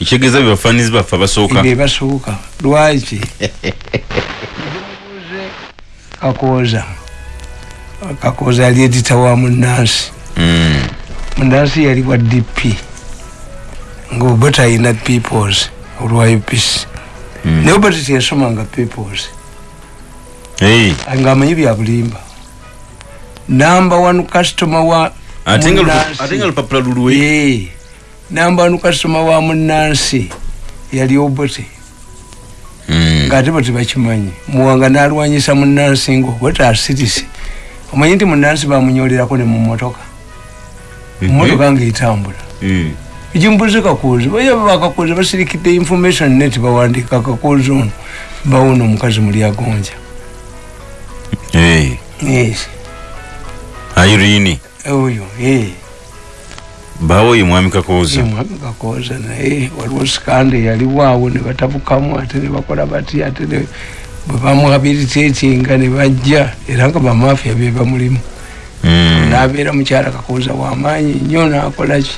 ekitegeeza bebafanizi baffe abasooka bebasooka lwaki? Kakooza. Kakooza yali edita wa munansi Mm. munansi yali wa dp ngaoba talina peoples olwa upc Mm. naye oba tetiyasomanga peoples. Hey, ngaamanyi byabulimba namba one customer wa ate nga lupapula lulwe Ee, namba one customer wa munansi yali obote Mm. ngaate bo tebakimanyi muwanga nalwanyisa munansi nga obota asirise omanyi nti munansi bamunyolerako ne mumotoka mumotoka ngaetambula Mm. ekimbuze kakozi baya bakakozi basirikidde information net bawandika kakozi ono bawona omukazi muli agonja. Hey, yes. Irene oyo ee bawo ye mwami kakooza mwami kakoza naye waliwo sikande yaliwaawo ne batabukamu ate ne bakola bati ate bwe bamuhabilitatinga ne bajja era nga bamafiya be bamulimu. Mm. nabeera mukyala kakoza wamaanyi nnyo nakolaki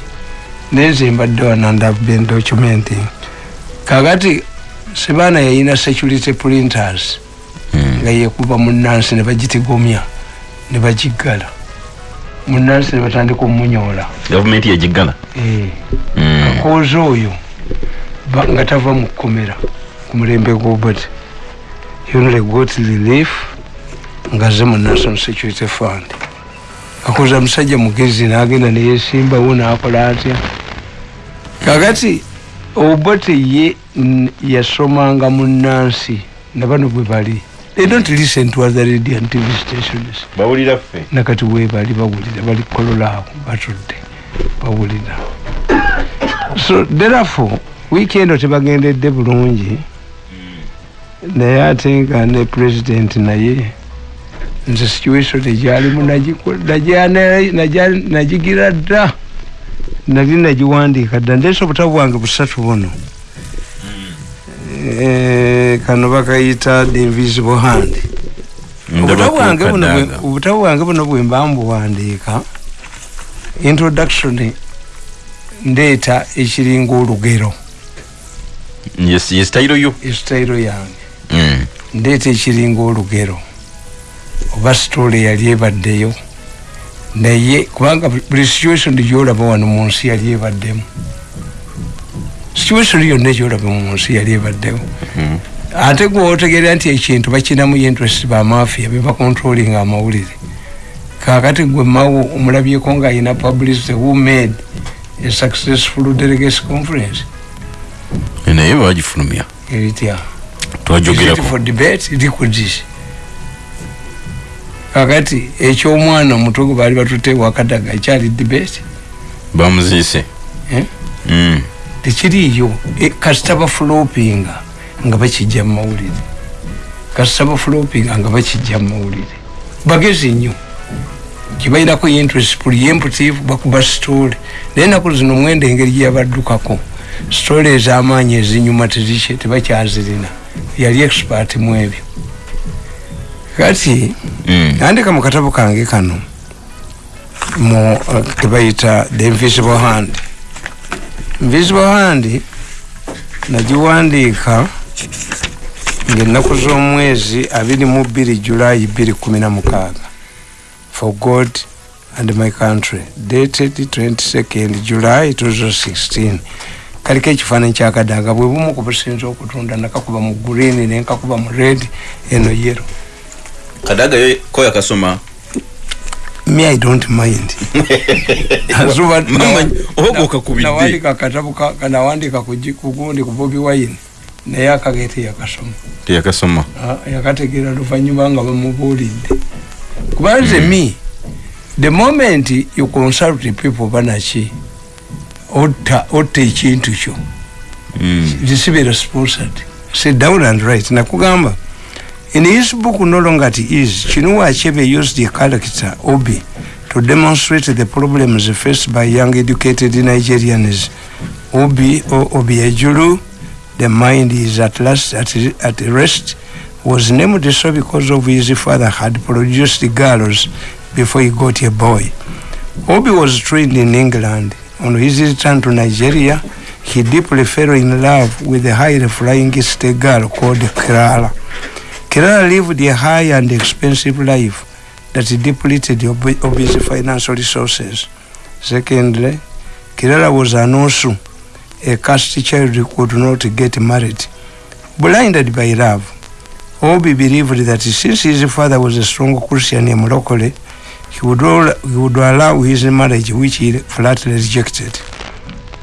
nenze mbadde wanandabbe documenting kakati sebaana yayina security printers Mm. nga yekuba munansi ne bagitigomya ne bagiggala munansi ne batandika omunyola gavumenti yagiggala? Eh. Mm. kakooza oyo nga tava mu kkomera ku mulembe gw'obote yonole got relief nga ze mu national security fund. Kakooza musajja mugezi n'agenda neyesimbawo n'akola atya? Kakati obote ye yasomanga mu nansi nabano bwe bali they don't listen to other radio and tv stations. Bawulira ffe. Nakati webali bawulira bali kololaawo batudde bawulira. So therefore weekend tebagendedde bulungi. Naye ate nga ne president naye nze situation egyalimu nagigira dda. Nali nagiwandiika dda ndeesa obutabu bwange busatu buno kano bakayita the invisible hand. Obutabu bwange buno bwe- ndabakukadaga obutabu bwange buno bwe mba mbuwandiika introduction ndeeta ekiringa olugero. Yes yes tayiro yo. Esitayiro yange. Mm. ndeeta ekiringa olugero. Oba sitole yali ebaddeyo. Naye kubanga buli situation gyolaba wano mu nsi yali ebaddemu situation yonna egyolaba mu nsi yali ebaddewo Mhm. ate gwe otegeera nti ekintu bakinamu interest bamafiya bebacontrolinga amawulire kakati gwe mawo omulabyeko ngaayina publicity who made a successful delegates conference naye bagifulumya twajogerako for debate liquids kakati ekyomwana omuto gwe baali batutte wakadaga ekyali debate bamuziise Eh? Mm. Tekiriiyo E, kasita bafulopinga nga bakijja mu mawulire. Kasita bafulopinga nga bakijja mu mawulire. Bagezi nnyo. Kibairako interest preemptive bakuba sitole naye naku zino mwenda engeri gyeyabaddukako sitole ez'amaanyi ezinyuma tezikye tebakyazirina. Yali expert mu ebyo. Kati Mm. nandika mu katabo kange kano mu uh, kebayita the invisible hand invisible hand nagiwandiika ngaennaku z'omwezi abiri mu bbiri julayi bbiri kumi na mukaaga. For god and my country. Dated 22nd july 2016 kaliko ekifaananyi kyakadaga bwe bumu ku businza okutunda nakakuba mu green nenkakuba mu red eno yero kadaga ko yakasoma me i don't mind. Nawandika ka- nawandika kugundi ku bobi wine. Naye akagete yakasoma. Teyakasoma Ah, yakategeera luvanyuma nga bamubuulidde kubanze me the moment you consult people banaki otta ekintu kyo. Mm. receive sponsored. Sit down and write. Nakugamba in his book no longer it is. Chinua achebe used the character obi? To demonstrate the problems faced by young educated nigerians. Obi or obi Ejuru, the mind is at last at, at rest. Was named so because of his father had produced the girls before he got a boy. Obi was trained in england. On his return to nigeria he deeply fell in love with a highly flying state girl called Clara. Clara lived a high and expensive life that depleted Obi's financial resources. Secondly, Clara was an Osu, a caste child who could not get married. Blinded by love, Obi believed that since his father was a strong Christian in locally, he would, all, he would allow his marriage, which he flatly rejected.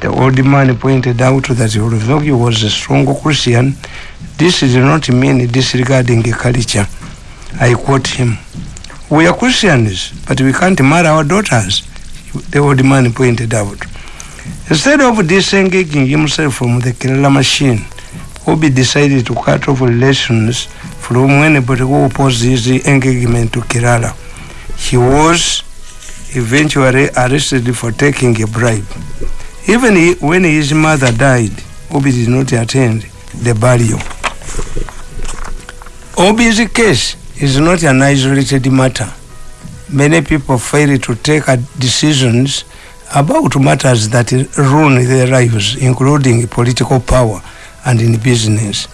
The old man pointed out that although he was a strong Christian, this did not mean disregarding culture. I quote him, We are Christians, but we can't marry our daughters, the old man pointed out. Instead of disengaging himself from the Kerala machine, Obi decided to cut off relations from anybody who opposed his engagement to Kerala. He was eventually arrested for taking a bribe. Even he, when his mother died, Obi did not attend the burial. Obi's case is not an isolated matter. Many people fail to take decisions about matters that ruin their lives, including political power and in business.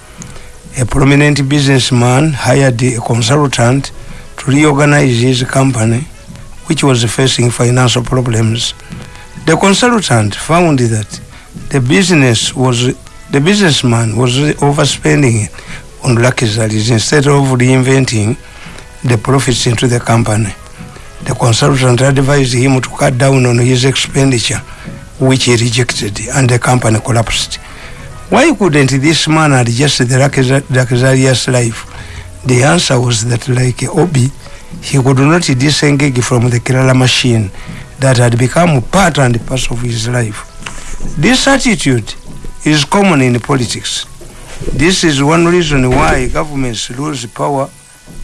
A prominent businessman hired a consultant to reorganize his company, which was facing financial problems. The consultant found that the business was the businessman was overspending on luxuries instead of reinventing the profits into the company. The consultant advised him to cut down on his expenditure, which he rejected, and the company collapsed. Why couldn't this man adjust the luxu- luxurious life? The answer was that, like Obi, he could not disengage from the Kerala machine that had become a part and parcel of his life. This attitude is common in politics. This is one reason why governments lose power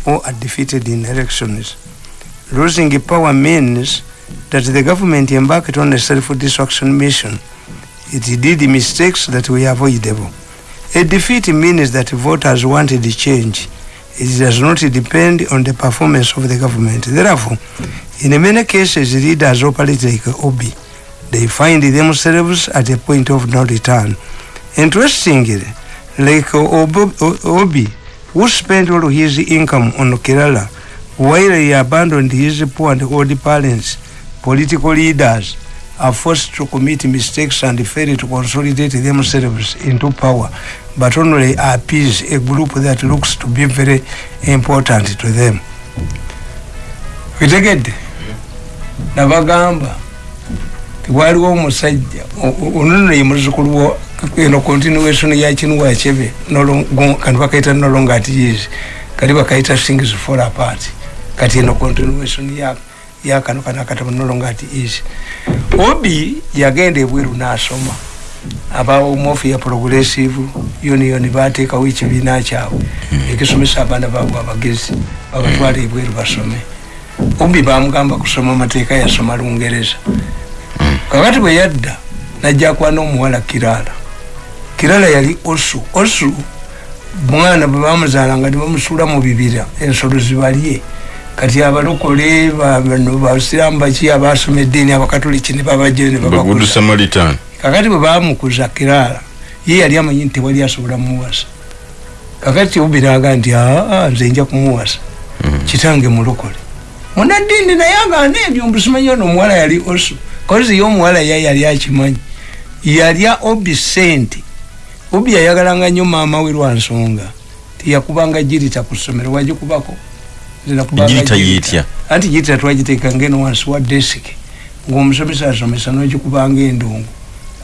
or are defeated in elections. Losing power means that the government embarked on a self-destruction mission. It did mistakes that were avoidable. A defeat means that voters wanted change. It does not depend on the performance of the government. Therefore, in many cases, leaders operate like Obi. They find themselves at a point of no return. Interestingly, like Obo- O- Obi, who spent all his income on Kerala, while he abandoned his poor and old parents, political leaders are forced to commit mistakes and fail to consolidate themselves into power, but only appease a group that looks to be very important to them. kitegedde nabagamba tiwaliwo omusajja onono ye muzukulu eno continuation ya kinuwa chebe kati bakaita nolonga ati years kati bakaita things fall apart. Kati eno continuation ya yakano kana akatabo nolonga ati is obi yagenda ebweru nasoma abawo mofu ya progressive union bateekawo ekibiina kyabwe ekisomesa abaana baabwe abagezi babatwala ebweru basome. Obi bamugamba kusoma amateeka yasoma lungereza. Kakati bwe yadda najjakwa n'omuwala kirala kirala yali osu. Osu mwana bwe bamuzaalanga ne bamusuula mu bibira ensolo zibalye. Kati abalokole bano basiramu baki abasoma eddiini abakatoliki ne babajje ne babakuza? Kakati bwe bamukuza kirala ye yali amanyi nti tewali asobola muwasa kakati obiraga nti aa nze nja kumuwasa. Kitange mulokole. Munaddiini naye agaana ebyo mbusimanyi ono omuwala yali osu. Kozi ye omuwala ye yali akimanyi. Yalya obi sente obi yayagalanga nnyo maama we lwa nsonga. Tiyakubanga girita ku ssomero wagikubako? Anti girita twagiteekanga eno wansi wa desiki ngaomusomesa asomesa nogikubanga endongo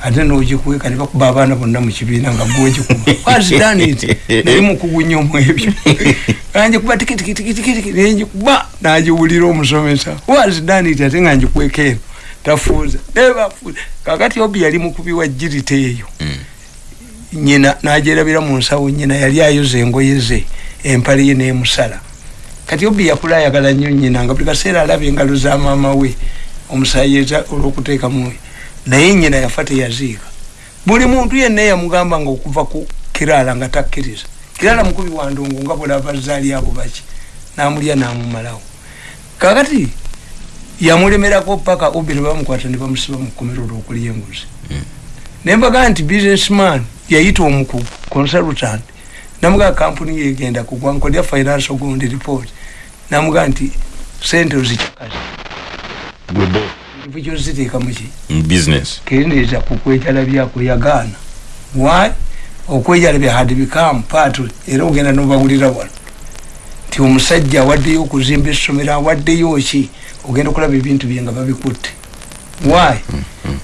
ate nogikweka ne bakuba abaana bonna mu kibiina nga gwegikuba wazidaniti naye mukugu nnyo mu ebyo. Angikuba tikitikitikitiki nenjikuba nagiwulira omusomesa. Wazidaniti ate nga njikweka eno. Tafuuza. Nebafuuza kakati obi yali mukubi wa girita eyo nyina nagyerabira mu nsawo nyina yali ayoza engoye ze empale ye nemusala. Kati obi yakula ayagala nnyo nyina nga buli kaseera alaba engalo za maama we omusayiza olwokuteekamu naye nyina yafa teyaziika. Buli muntu yenna yamugamba nga okuva ku kirala nga takkiriza kirala mukubi wa ndongo nga bulaba bazaali abo baki namulya namumalawo. Kakati yamulemerako paka obi ne bamukwata ne bamusiba mu kkomero olwokulya enguzi. Nembaga nti businessman yayita omukugu consultant. Namugaa kampuni yegenda kugwa nkolya finance ogundi report. Namugaa nti sente ozicakaza kyoziteeka muki business. Kendeeza kukwejalabyaku yagaana. Why? Okwejalabya had become part era ogenda nobawulira wano. Nti omusajja awaddeyo okuzimba essomero awaddeyo ki? Ogenda okulaba ebintu bye nga babikutte. Why?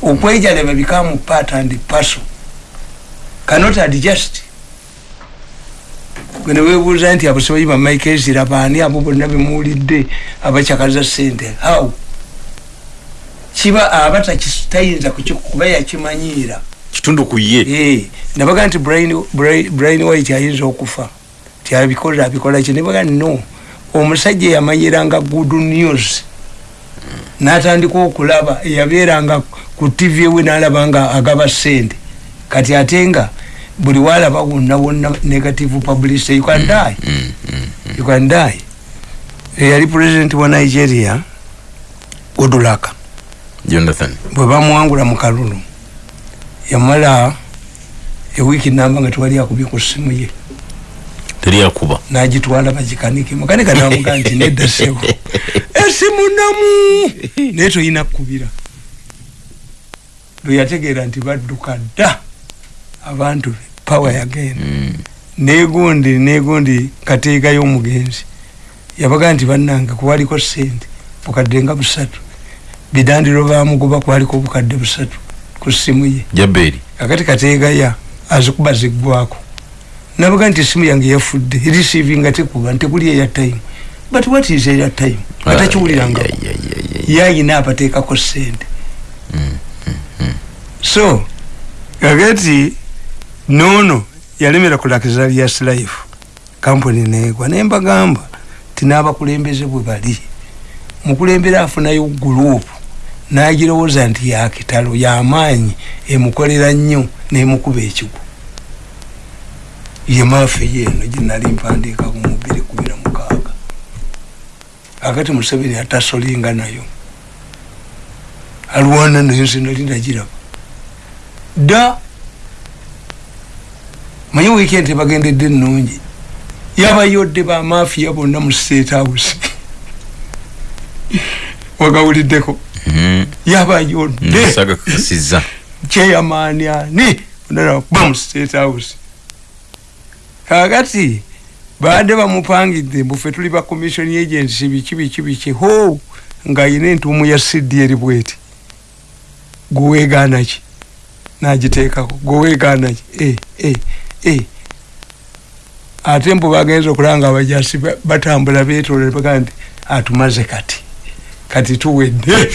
Okwejalabya become part and parcel cannot adjust. Gwene webuuza nti abasoboyi bamaikesira baani abo bonna bemuwulidde abacyakaza sente how? Kiba aba tayinza kuba yakimanyiira. Kitundu ku ye. Eh, nabaga nti Brian white ayinza okufa. Ti abikola ki? Nebaga no. Omusajja yamanyiranga good news. Natandika okulaba yabeeranga ku tv ewe nalaba nga agaba sente kati ate nga buli walaba wonna wonna negative publicity you can die. you can die. Eyali president wa nigeria godulaka jonathan. Bwe bamuwangula mu kalulu yamala ewiiki namba nga tewali akubye ku ssimu ye. Teri akuba. Nagitwala bagikanike. Mukanika namuga nti nedda sebo esimu namu naye toyina kkubira lwe yategeera nti badduka dda abantu pawa yagenda negundi negundi kateeka y'omugenzi. Yabaga nti bannange kuwaliko sente bukadde nga busatu. Bidandiro bamugoba kwaliko obukadde busatu ku ssimu ye. Jaberi akati kateegaya azikuba ziggwako nabaga nti esimu yange yafudde receiving tekuba ntekuli eya time. But what is eya time? Atakiwuliranga. yayina abateekako sente so kakati nono yalemera ku luxurious life kampuni negwa naye mbagamba ti n'abakulembeze bwe bali. Mukulembera afunayo gurupu n'agirowooza nti yakitalo yamaanyi emukolera nnyo nemukuba ekigo. Ye maafe yeeno gyenali mpandiika ku mubiri kubira mukaaga. Akati museveni atasolinga nayo. Alwana nayo nze nali nagiraba. Dda manyi weekend bagendedde ennungi. Yabayodde bamafiya bonna mu state house. Wagawuliddeko. Yabayodde sagakasiza chairman ani? Bam state house. Kakati baadde bamupangidde mbufe tuli ba commission agency biki biki biki. Ho ngaayina entuumu ya eri bweti. Gweweegaanaki nagiteekako. Gweweegaanaki e, e, e. ate mbu bagenza okulanga abajasi ba- batambula betoola baga nti atumaze kati kati tuwedde.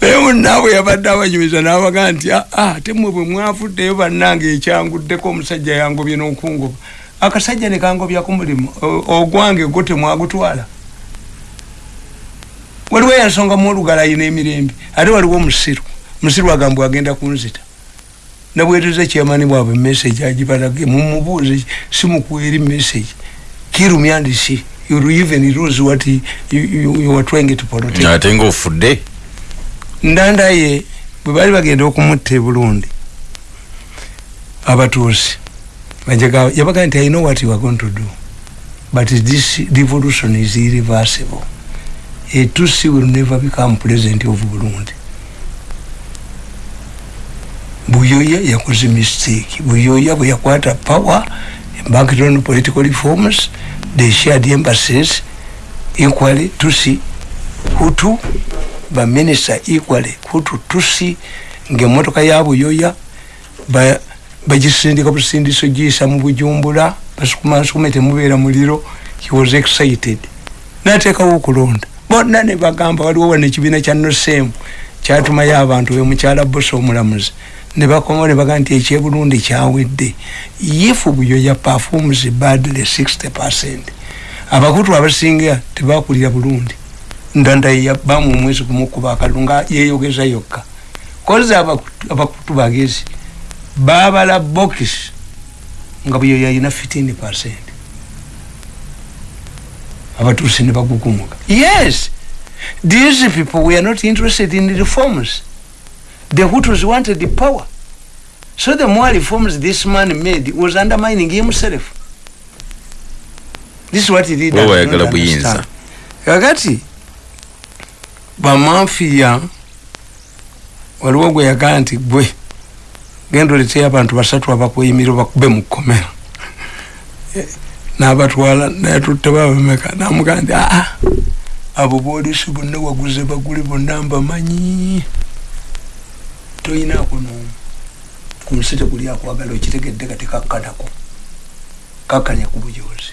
Naye munaabwe yabadde abanyumiza nabaga nti "Ah, ah, ate mwe bwe mwavuddeyo bannange ekyanguddeko omusajja yangobye n'okungoba. Akasajja ne kangobya ku mulimu ogwange gwo temwagutwala. Waliwo yansonga muolugala ayina emirembe ate waliwo omusiru musiru agambwe agenda kunzita nabweteza kyamani bwabwe message agibalage mumubuuze simukueri message. Kirumyandisi you even lose what you, you, you were trying to protect ate ngaofudde ndanda ye bwe baali bagenda okumutta e burundi abatuusi bajjaga- yabaga nti i know what you are going to do but this revolution is irreversible. A tusi will never become president of burundi buyoya yakoze mistake. Buyoya bwe yakwata power embanked on political reforms they shared embassies equally tusi hutu baminista equally hutu tusi ngaemotoka ya buyoya ba- bagisindika busindiso giyisa mu bujumbura basukumasukuma temubeera muliro he was excited. Nateekawo okulonda bonna ne bagamba waliwo wano ekibiina kya nosemu kyatumayo abantu be mukyala bosa omulamuzi ne bakoma ne baga nti ekyebulundi kyawedde ifu buyoya performs badly 60 percent. Abakutu abasinga tebakulira bulungi ndanda yabamu omwezi kumukuba akalulu nga yeyogeza yokka. Kozi abakutu bagezi babala bokisi nga buyoya ayina 15 percent. Abatuusi ne bagugumuka yes! These people were not interested in reforms the hutus wanted the power. So the more reforms this man made was undermining himself. This is what leaders Bo don't bayagala buyinza. kakati bamafiya waliwo gwe yagaa nti gwe genda oleteyo abantu basatu abakweyimirira bakube mu kkomera n'abatwala natutte babameka namugaa nti aa abo boolisi bonna waguze bagule bonna mbamanyi toyinaako n'omu ku nsi tekuli akwagala okitegedde kati kakkanako kakkanya ku bujozi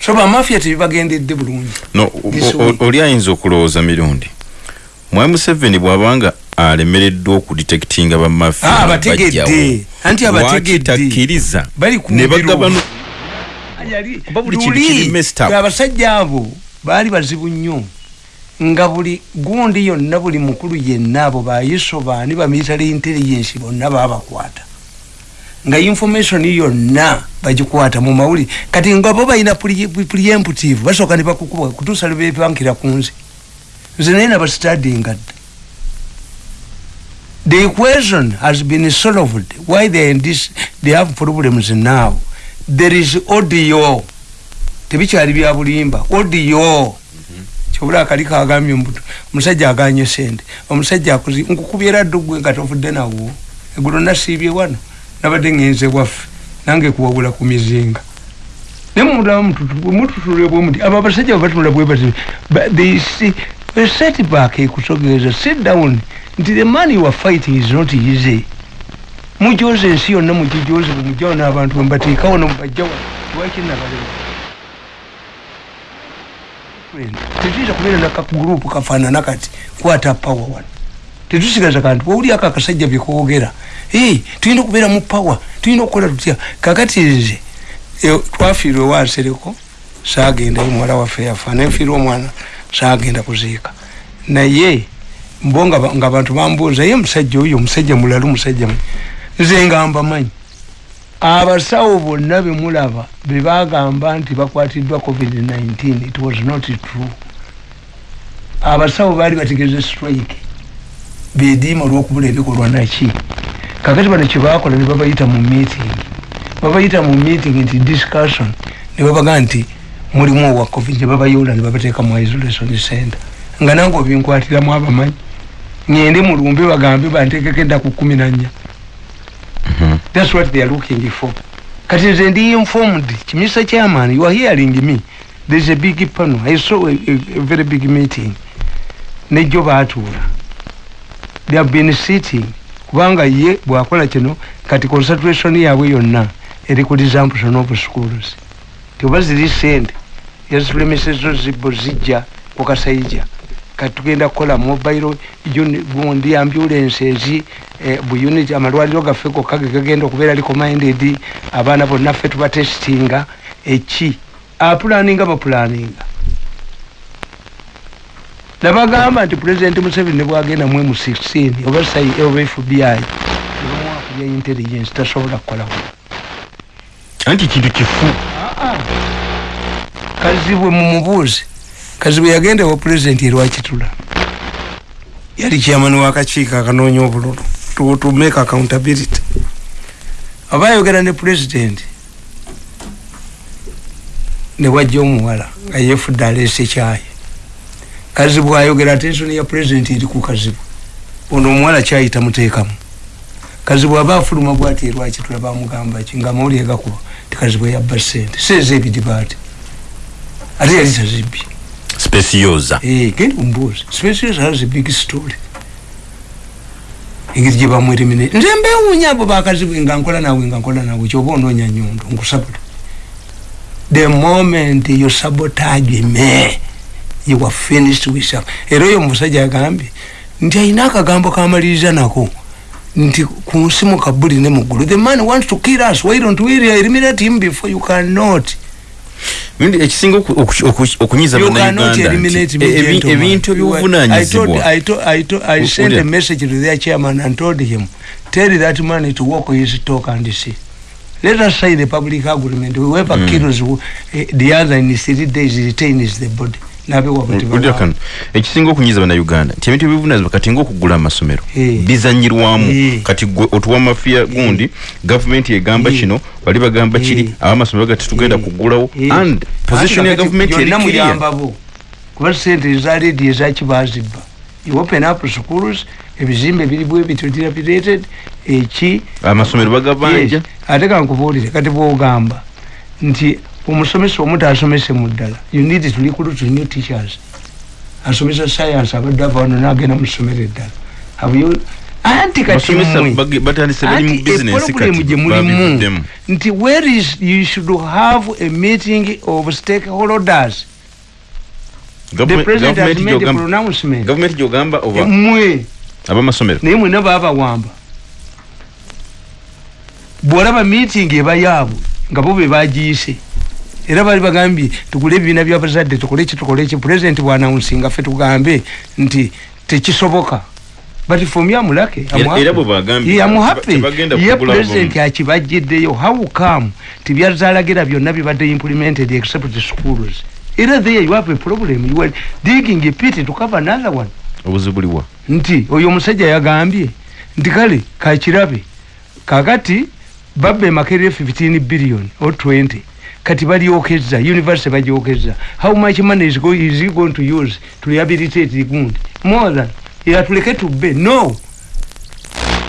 so bamafiya tebibagendedde bulungi. Oli ayinza okulowooza mirundi? Mwami museveni bw'abanga alemereddwa okudetectinga Ah, bamafiya abategedde. Anti abategedde. takkiriza? Bali ku ne bagabano luli, abasajja abo baali bazibu nnyo nga buli gundi yonna buli mukulu yenna abo bayiso baani bamilitary intelligence bonna babakwata nga information yonna bagikwata mu mawuli. Kati nga bo balina pre- preemptive basooka ne bakukuba kutuusa lwe bepankira ku nze. Nze naye nabastadinga dda the equation has been solved. Why they, this, they have problems now? There is audio. Tebikyali bya bulimba. Audio kyobula akali kagambye mbuto omusajja aganye sente omusajja akozi nkukubyera ddu gwe nga tovudde nawo. Eggulo nasiibye wano nabadde ngenze waffe nange kuwabula ku mizinga. Nemututule bwemuti abo abasajja babatunula bwe bati but they see a setback ekusogereza sit down nti the man you are fighting is not easy. Mujoze ensi yonna mugijoze bwemujawo n'abantu bwemubateekawo nomubajjawo tiwakinnabalema tetuyinza kubeera nakagurupu kafaanana kati kwata pawa wano tetusigaza kantu wawuli ako akasajja byekoogera tulina okubeera mu pawa tulina okukola tutya kakati nze twafiirwa ewansereko saagendayo muwala waffe yafa nenfiirwa omwana saagenda kuziika. Naye mbo nga ba- nga abantu bambuuza ye musajja oyo omusajja mulalu musajja mu-" nze nga mbamanyi abasawo bonna bemulaba bebagamba nti bakwatiddwa covid-19 it was not true. Abasawo baali bategeeza strike bediima olwokubula ebikolwa naki. Kakati bano kyebakola ne babayita mu meeting babayita mu meeting nti discussion ne babaga nti mulimu owa covid ne babayoola ne babateeka mu isolation center. Nga nange obinkwatiramu abamanyi ngende mulumbe bagambe bantekeko ennaku kumi nanya That's what they are looking for. Kati nze ndi informed, Mr. Chairman, you are hearing me. There's a big panel. I saw a, a, a very big meeting. Nejo baatuula. They have been sitting. Kubanga ye bwakola kino kati concentration yaabwe yonna eri ku resumption of schools. Tioba ziri sente yazitulemesezzo zibbo zijja ku kasayija kati tugenda kukola mobile gundi ambulance ezi eh, bu unit amalwaliro gaffe gokka ge gagenda okubeera recommended abaana bonna ffe tubatestinga eki? Apulaninga bapulaninga nabagamba nti president museveni nebwagenda mu m16 oba sai oba fbi nebamwakubya intelligence tasobola kukolawo anti kintu kifu. Kazibwe mumubuuze kazibwe yagenda wa pulezidenti erwakitula yali chairman wakakiiko akanoonya obululu. To, to make accountability. Aba ayogera ne pulezidenti ne wajja omuwala nga yefudde aleese kyayi kazibwe ayogera atensoni ya pulezidenti eri ku kazibwe ono omuwala kyayi tamuteekamu kazibwe aba afuluma bwati erwakitula bamugamba ki? Nga amawulire gakuba tikazibwe yabba sente seeza ebidibaati. Ate yali tazibbye speciosa Eh, genda ombuuzi specials has a big story. Engeri gye bamwerimine nze mbewuunya abo bakazibwe nga nkola nawe nga nkola nawe kyoba onoonya nyondo nkusabota the moment you sabotage me you are finished with some. Era oyo omusajja agambye nti ayina akagambo kamaliriza nako nti ku nsi mu kabuli ne muggulu the man wants to kill us why don't we eliminate him before you cannot Mindi ekisinga oku- oku- oku- okunyiza me, e- ebintu ebyobuvunanyizibwa I sent a message to their chairman and told him, tell that man to walk his talk and see. Let us sign the public agreement. Whoever Mm. kills who, eh, the other in three days retains the body. Ulira kano ekisinga okunyiza bannayuganda nti ebintu ebivunaanyizibwa kati ngaokugula amasomero Eh. bizanyirwamu. Kati gwe otuwa mafiya gundi gavumenti egamba Eh. kino bali bagamba kiri Eh. abamasomero gati tugenda kugulawo and position ya Ate kati gavumenti eri byonna clear muyambabo kuba sente eza ledi ezaki bazibba you open up schools ebizimbe biri bwe bityo dilapidated eki amasomero bagabanja Yes. ate kankubuulire kati bwogamba nti omusomesa omu taasomese mu ddala. You need to recruit new teachers. Asomesa science abadde ava wano nagenda mu ssomero eddala. Anti kati basomesa mmwe bage- batandise bali mu anti bizinensi eproblemu kati gye mulimu nti where is you should have a meeting of stakeholders. The president has made a pronouncement. gavumenti gyogamba oba mmwe abamasomero naye mwena babawamba bwolaba meeting eba yaabwe nga bo be bagiyise era bali bagambye tugule ebibiina byabazadde tukole ki tukole ki pulezidenti bwanawunsinga ffe tugambe nti tekisoboka. But from yamulake ye pulezidenti akibajjiddeyo. How come? Tibyazalagira byonna bibadde implemented except the schools. Era there you have a problem. You are digging a pit to cover another one. Obuzibu buliwa nti oyo omusajja yagambye nti kale kakirabe kakati babba emakerere 15 billion or 20 kati balyokeza university bagyokeza how much money is, go, is he going to use to rehabilitate the gundi more than era tuleke tubbe no.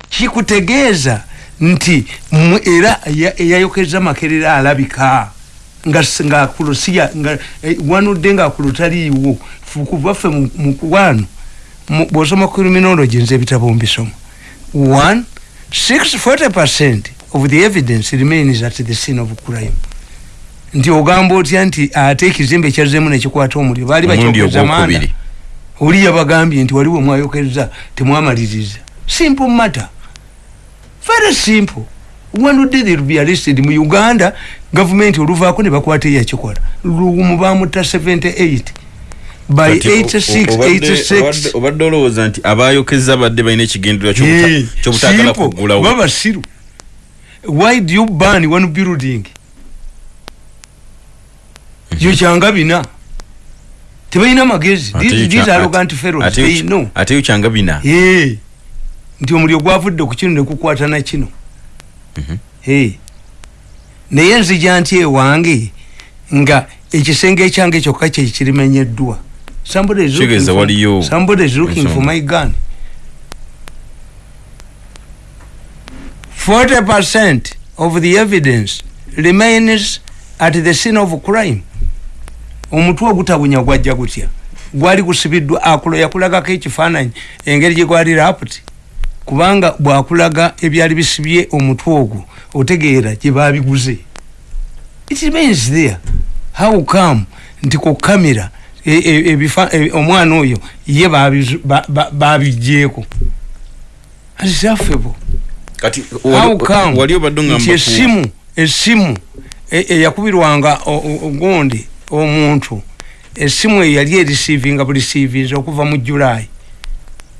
Kikutegeeza nti era eyayokeza makerere alabika. Nga s- ngaakulu siya nga eh, wanudde ngaakulu taliiwo. Fu- kuva ffe mu- mu- bw'osoma criminology nze ebitabo mbisoma. One six forty percent of the evidence remains at the scene of crime nti ogamba otya nti ate ekizimbe kyazzeemu nekikwata omuliro? Baali omulundi bakyokeza maanda ogwokubiri oli yabagambye nti waliwo mwayokeza temwamaliriza. Simple matter. Very simple. Wanudde they will be arrested? Mu uganda gavumenti oluvaako ne bakwata eyakikola. Lumu bamutta 78 by Kati o- o- 86 obadde- 86 obadde- obadde olowooza nti abayokeza badde balina ekigendererwa Hey, kyobutagala kugulawo baba basiru why do you burn one building yo kyanga bina. Tebalina magezi. Ate yo kyanga bina? Nti omuliro gwavudde ku kino nekukwata na kino. Mhm. Naye nzija nti ewange nga ekisenge ekyange kyokka kyekirimenyeddwa Somebody is looking for- my gun. 40 percent of the evidence remains at the scene of crime omutwe ogutabunya gwajja gutya? Gwali gusibiddwa akulo yakulagako ekifaananyi engeri gye gwali raputi kubanga bwakulaga ebyali bisibye omutwe ogwo otegeera gye babiguze. It remains there. How come? Nti ku kamera e- e- e- omwana oyo ye babigjeeko atisaffebo kati how come? wali obadde nti ngamba esimu esimu eyakubirwanga ogundi omuntu. Esimu eyo yali erisiivinga bulisivins okuva mu julayi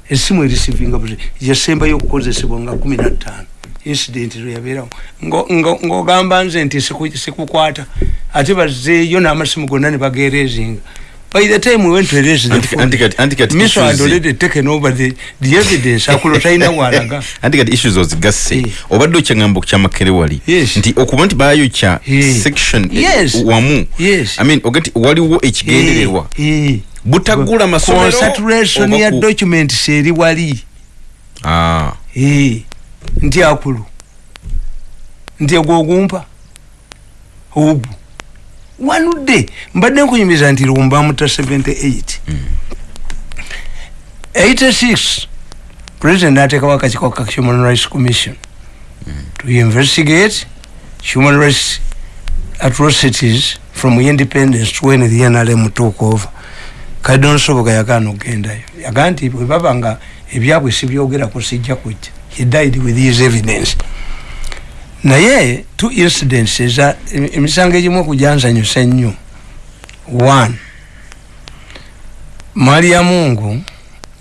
esimu erisiivinga buli yasembayo okukozesebwa nga kumi nattaano incident lweyabeerawo Ngo- ngo- ng'ogamba nze nti siku- sikukwata. Ate bazeeyo n'amasimu gonna ne bagerezinga by the time we went to erase the Anti- anti anti kati Miso had already taken over the, the evidence akulo talina walaga. Anti kati issues ozigasse Eh. obadde okyaŋamba kyamakere wali. Yes. nti okuba nti bayokya Eh. section eh, Yes. wamu. Yes. I mean, oga nti waliwo ekigendererwa. Eh, eh. butagula masomero oba ya documents eri wali. Ah, Eh, nti akulu. Nti egwo ogumpa ogwo wanudde. Mbadde nkunyumiza nti lumba muta 78 86 president nateekawo akakiiko ka human rights commission. To investigate human rights atrocities from independence to when the nrm took over. Kadonsoboka yagaana okugendayo. Yagaa nti bwe baba nga ebyabwe sibyogerako sijja kujja. He died with his evidence naye two incidents eza em- emisango egimu okujanzanyusa ennyo one maria mungu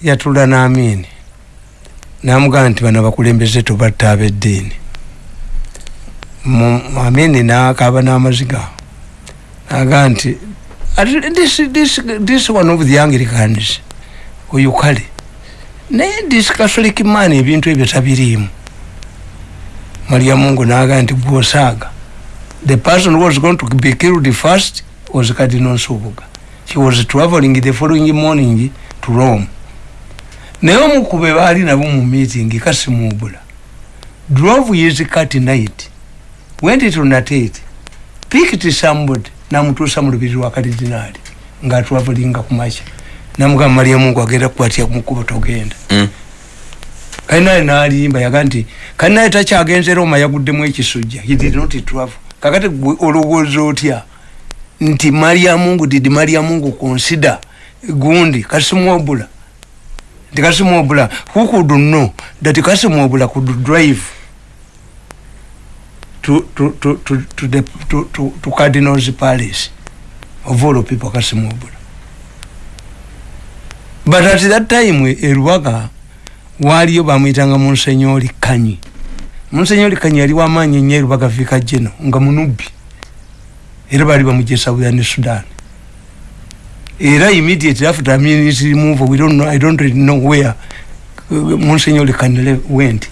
yatula n'amini namugamba nti bano abakulembeze tobatta ab'eddiini. Amini nakaba n'amaziga naga nti this, this, this one of the anglicans oyo kale. Naye this catholic man ebintu ebyo tabiriimu maria mungu naga nti gwosaaga the person who was going to be killed first was cardinal nsubuga. He was traveling the following morning to rome. Naye omukube baali nabo mu meeting kasimubula drove his cat night. Went to natate picked somebody namutuusa mu lubiri lwa karidinaali ngaatwavalinga kumakya namugamba maria mungu agenda kukwatya kumukuba togenda. Mm. Kalinaali nalimba yaga nti kalinaali takyagenze roma yaguddemu ekisujja. He did not travel. Kakati gwe olowooza otya? Nti maria mungu did maria mungu consider gundi kasimwobula nti kasimwobula who could know that kasimwobula could drive to, to, to, to, to, the, to, to, to cardinal's palace? Of all people kasimwobula but at that time erubaga waliyo bamwitanga monsenyori kanyi. Monsenyori kanyi yali wamaanyi nnyo erubaga vika geno nga munubbi era bali bamugesa buya ne sudan. Era immediately after ministry move we don't know, i don't really know where uh, monsignor kanile went.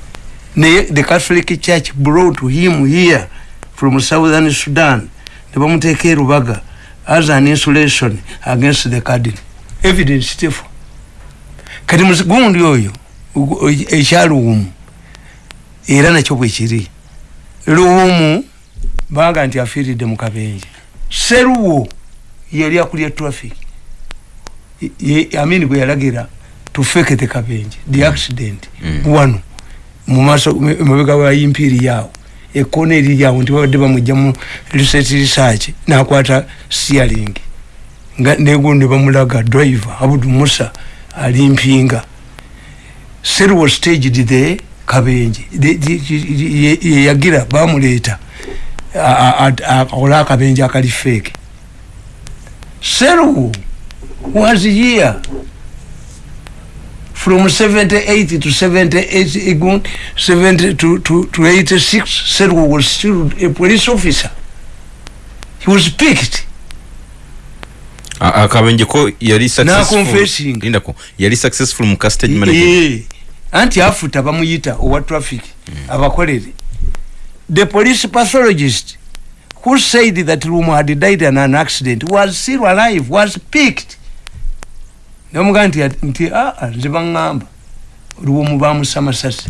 Naye the catholic church brought him here from southern sudan. Nebamuteeka erubaga as an insulation against the cardinal evidence tefu kati gundi oyo ugu- ekyaluwumu era nakyo bwekiri luwumu baga nti afiiridde mu kabenje. Seruwo yali akulya traffic. Ye- amin gwe yalagira tufekete kabenje the accident Mm. wano mumaso mabega wa impiri yawo ekona eri yawo nti babadde bamujja mu research research nakwata steering. Negundi bamulaga driver abudu musa ali mpinga seruwo staged the kabenje. The- the- the- ye- ye yagira bamuleeta akola akabenje akali feke seruwo was here from 78 to 78 again 70 to, to, to 86 seruwo was still a police officer. He was picked. A- akabenje ko yali successful? Yali successful mu castage management anti afuta bamuyita owa traffic abakolere. The police pathologist who said that lumu had died in an accident was still alive was picked. Nebamugaa nti nti aa nze baŋŋamba lumu bamusa masasi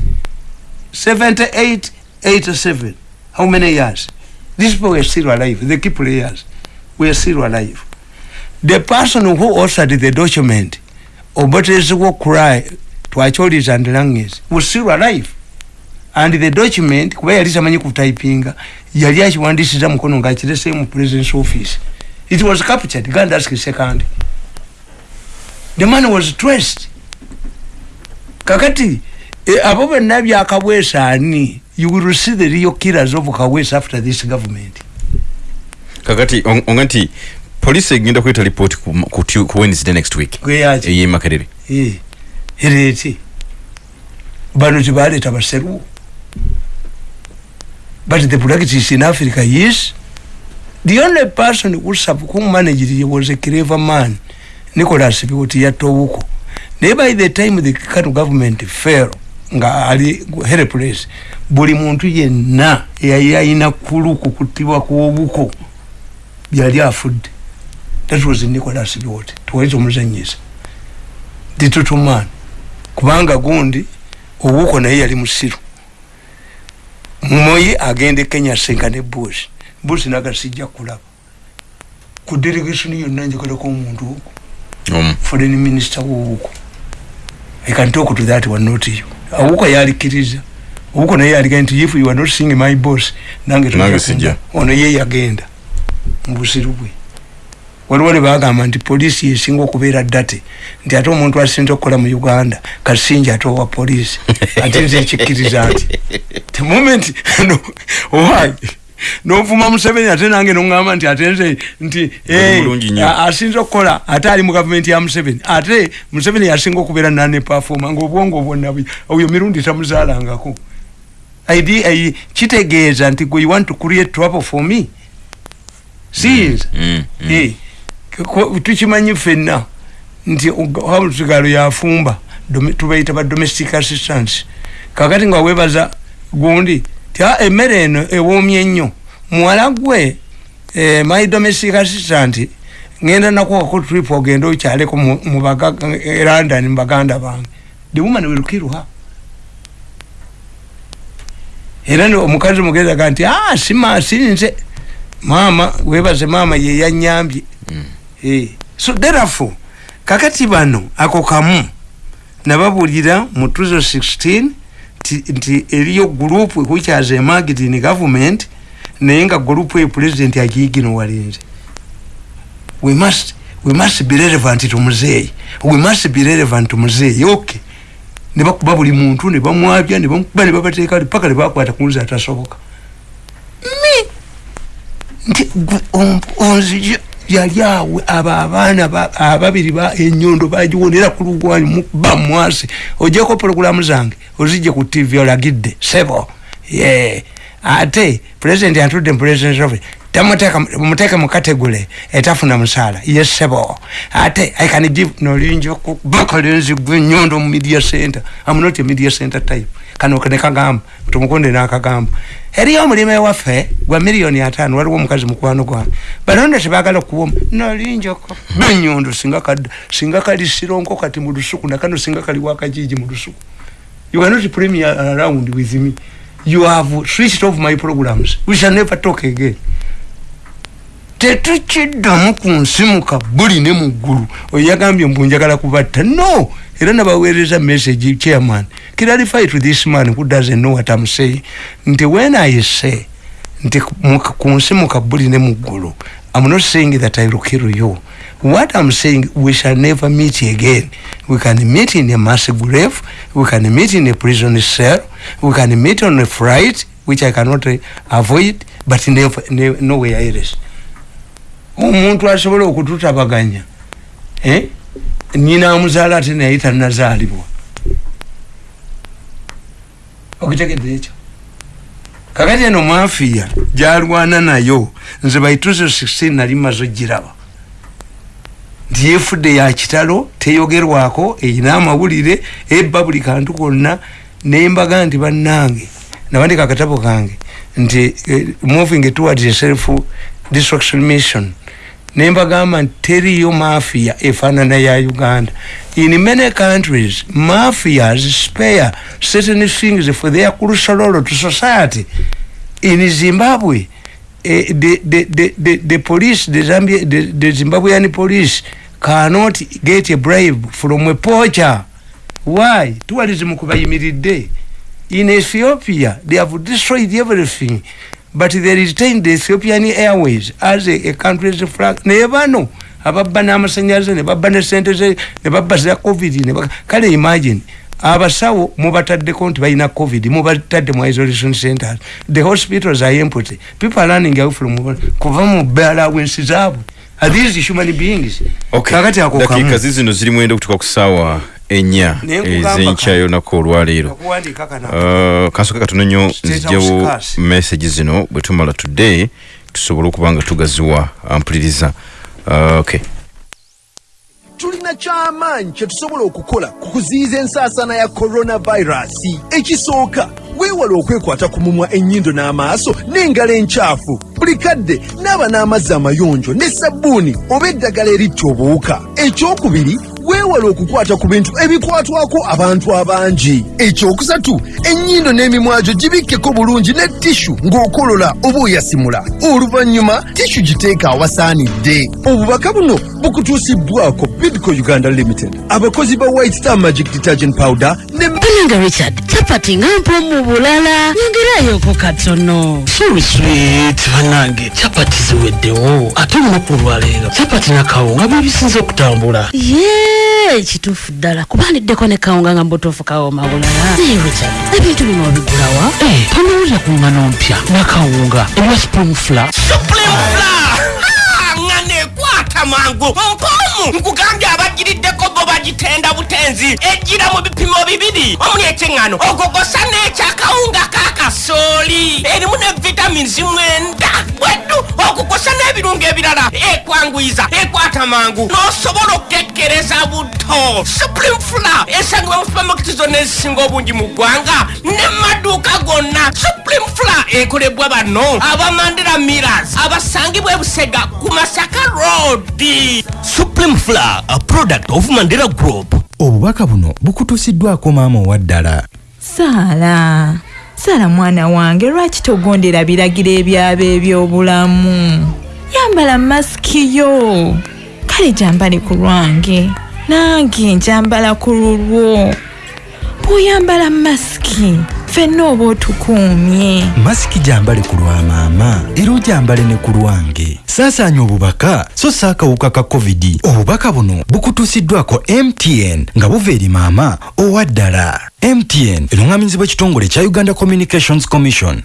78 87 how many years? These people were still alive. The key players were still alive. The person who authored the document obotezebwa twakyoliza and langes was still alive. And the document kuba yali tamanyi kutypinga yali akiwandisiza mukono ngaakirese mu presidence office. It was captured. Gandask second. The man was traced kakati eh, abo bonna byakabwesa ani? You will see the real killers of kawesa after this government. Kakati on- onga nti polisi egenda kweta report ku, ku, Tu- ku wednesday next week. Gweyaki eyemakerere Eh, ereete bano tebaleeta baseruwo but the practice in africa yes the only person who sub- who managed it was a clever man. Nicholas biwoti yatowuko naye by the time the kano government fell nga ali helpless buli muntu yenna eyali ayina kuluku kutibwa kwobuko byali afudde that was nicholas biwoti tuwaiza omuzanyisa ditutuman kubanga gundi obuko naye yali musiru. Moyi agenda e kenya senka ne bush bush naga sijja kulaba. Ku delegation yonna njagalako omuntu um, foreign minister wowuko i can talk to that one not you. Awuko yalikiriza. Obuko naye yaliga nti if you are not seeing my boss nange tujja Nange kumba." sijja. ono ye yagenda. Mu busiru bwe waliwo ne bagamba nti poliisi yesinga okubeera ddate nti ate omuntu asinza okukola mu uganda kasinja ate owa poliisi. Ate nze ekikkiriza nti the moment no, why? Novuma museveni ate nange noŋŋamba nti ate nze nti asinza okukola ate ali mu gavumenti ya museveni. Ate museveni yasinga okubeera nane pafoma ngaobwongo bwonna bwe- oyo mirundi tamuzaalangako. Ai- kitegeeza nti gwe you want to create trouble for me? Siyinza mm, mm. Eh, Ko- tukimanyi ffenna nti hausigalo yafumba tubaita ba domestic assistance. Kakati nga webaza gundi ti "Ah, emmere eno ewoomye nnyo. Muwala gwe eh, my domestic assistant ngenda nakuwako trip ogenda okyaleko eh, london mu baganda bange. The woman will kill her. Era omukazi mugezaga nti "Ah, sima sinze maama webaze maama yeyanyambye Eh, so therefore kakati bano ako kamu nababulira mu 2016 nti- eriyo group which has emerged in government naye nga group eyo president agiginowalinze we must we must be relevant to muzeeyi. We must be relevant to muzeeyi okay ne bakuba buli muntu ne bamwabya ne bamukuba ne babateeka paka ne bakwata kunzi atasoboka. Mi! Nti onzija yali awe abo abaana ba- ababiri ba enyondo bagiwonera ku lugwanyu mukuba mwasi ojeko pologulamu zange ozijje ku tv olagidde sebo. Ye ate president atudde mu president office muteeke mu kategule etafuna musaala ye sebo. Ate i can give nolingi bakalenzi gwe enyondo mu media center. Am not a media center type kano nekagamba tumukunde nakagamba eriyo omulimu ewaffe gwa miliyoni ataano waliwo omukazi mukwano gwange balonda tebagala okuwoma nalinjoko benyondo singa kadda singa kali sironko kati mu lusuku nakano singa kali wakajiji mu lusuku. You are not premier around with me. You have switched off my programs. We shall never talk again. Tetukiddamu ku nsi mu kabuli ne mu ggulu. Oyo yagambye mbu njagala kubatta. No era nabaweereza message chairman. Clarify to this man who doesn't know what I'm saying. Nti when I say nti ku nsi mu kabuli ne mu ggulu I'm not saying that I will kill you what I'm saying we shall never meet again. We can meet in a mass grave we can meet in a prison cell we can meet on a flight which I cannot uh, avoid but never, never, nowhere else. Omuntu asobola okututabaganya eh? Nyina amuzaala ate naye tanazaalibwa okitegedde ekyo. Kakati eno mafiya gyalwana nayo nze baituze 16 nali maze ogiraba nti yefudde ya kitalo teyogerwako erina amawulire ebba buli kantu konna nembaga nti bannange nabandika akatabo kange nti eh, moving towards a self destruction mission nembagamba nti teriyo mafia efaanana ya uganda. In many countries mafias spare certain things for their crucial role to society. In zimbabwe eh, the, the, the, the, the police the, Zambia, the, the zimbabwean police cannot get a bribe from a poacher. Why? Tourism kubayimiridde. In ethiopia they have destroyed everything but they retained the ethiopian airways as a, a country's flag. Naye bano ababba n'amasanyalaze ne babba ne sente ze ne babba za covid kale imagine abasawo mubataddeko nti balina covid mubatadde mu isolation centers. The hospitals are empty. People are running away from kuva mu balawensi zaabwe. Are these human beings? Okay. kakati ako dakiika kamu zizino ziri mwenda okutuka ku ssaawa nkugamba ezenkya yonako olwaleero. kana Uh, kansoka katono nnyo State nzigyawo House Cars. message zino bwe tumala today tusobole okuba nga tugaziwa ampuliriza. Uh, okay. Tulina kyamaanyi kye tusobola okukola ku kuziyiza ensaasaana ya coronavirus. Ekisooka weewala okwekwata ku mumwa ennyindo n'amaaso n'engalo enkyafu. Buli kadde naaba n'amazzi amayonjo ne sabbuuni oba eddagala eritta obuwuka. Ekyokubiri weewala okukwata ku bintu ebikwatwako abantu abangi. Ekyokusatu ennyindo n'emimwa gyo gibikkeko bulungi ne tishu ng'okolola oba oyasimula. Oluvannyuma tishu giteeka awasaanidde. Obubaka buno bukutuusibbwako bidco uganda limited. Abakozi ba white star magic detergent powder ne Pananga Richard, chapati nga mpomu bulala. Nyongerayo katono. Sorry sweet banange capati ziweddewo ate olunaku olwaleero capati na kawunga bye bisinze okutambula Yee, kituufu ddala. Kubandiddeko ne kawunga nga mbutuufu kawooma bulala. Naye Richard, ebintu bino obigulawa? Eh, tonowulira ku ngano mpya nakawunga ebya spring fla nga nekwata mangu mpomu nkugambye abagiriddeko bo bagitenda butenzi ejjira mu bipimo bibiri. Omuli ekyeŋŋano ogogosa n'ekyakawunga kakasooli erimu ne vitamins mwenda. Bweddu okukosa n'ebirungo ebirala. Ekwanguyiza ekwata mangu. N'osobola okukekkereza buto supreme fula esangibwa mu supamaketi zonna ezisinga obungi mu ggwanga ne maduuka gonna. Supreme fula ekolebwa bano abamandera miras abasangibwa ebusega ku masaka road. Supreme flour a product of mandela group obubaka buno bukutuusiddwako maama owaddala saala saala mwana wange lwaki togondera biragiro ebyaba ebyobulamu? Yambala masiki yo. Kale gyambale ku lwange nange njambala ku lulwo. Bw'oyambala masiki ffenna oba otukuumye. Masiki gyambale ku lwa maama era ogyambale ne ku lwange. Saasaanya obubaka so si akawuka ka covid. Obubaka buno bukutuusiddwako mtn nga buva eri maama owaddala mtn eruŋŋamizibwa ekitongole kya uganda communications commission.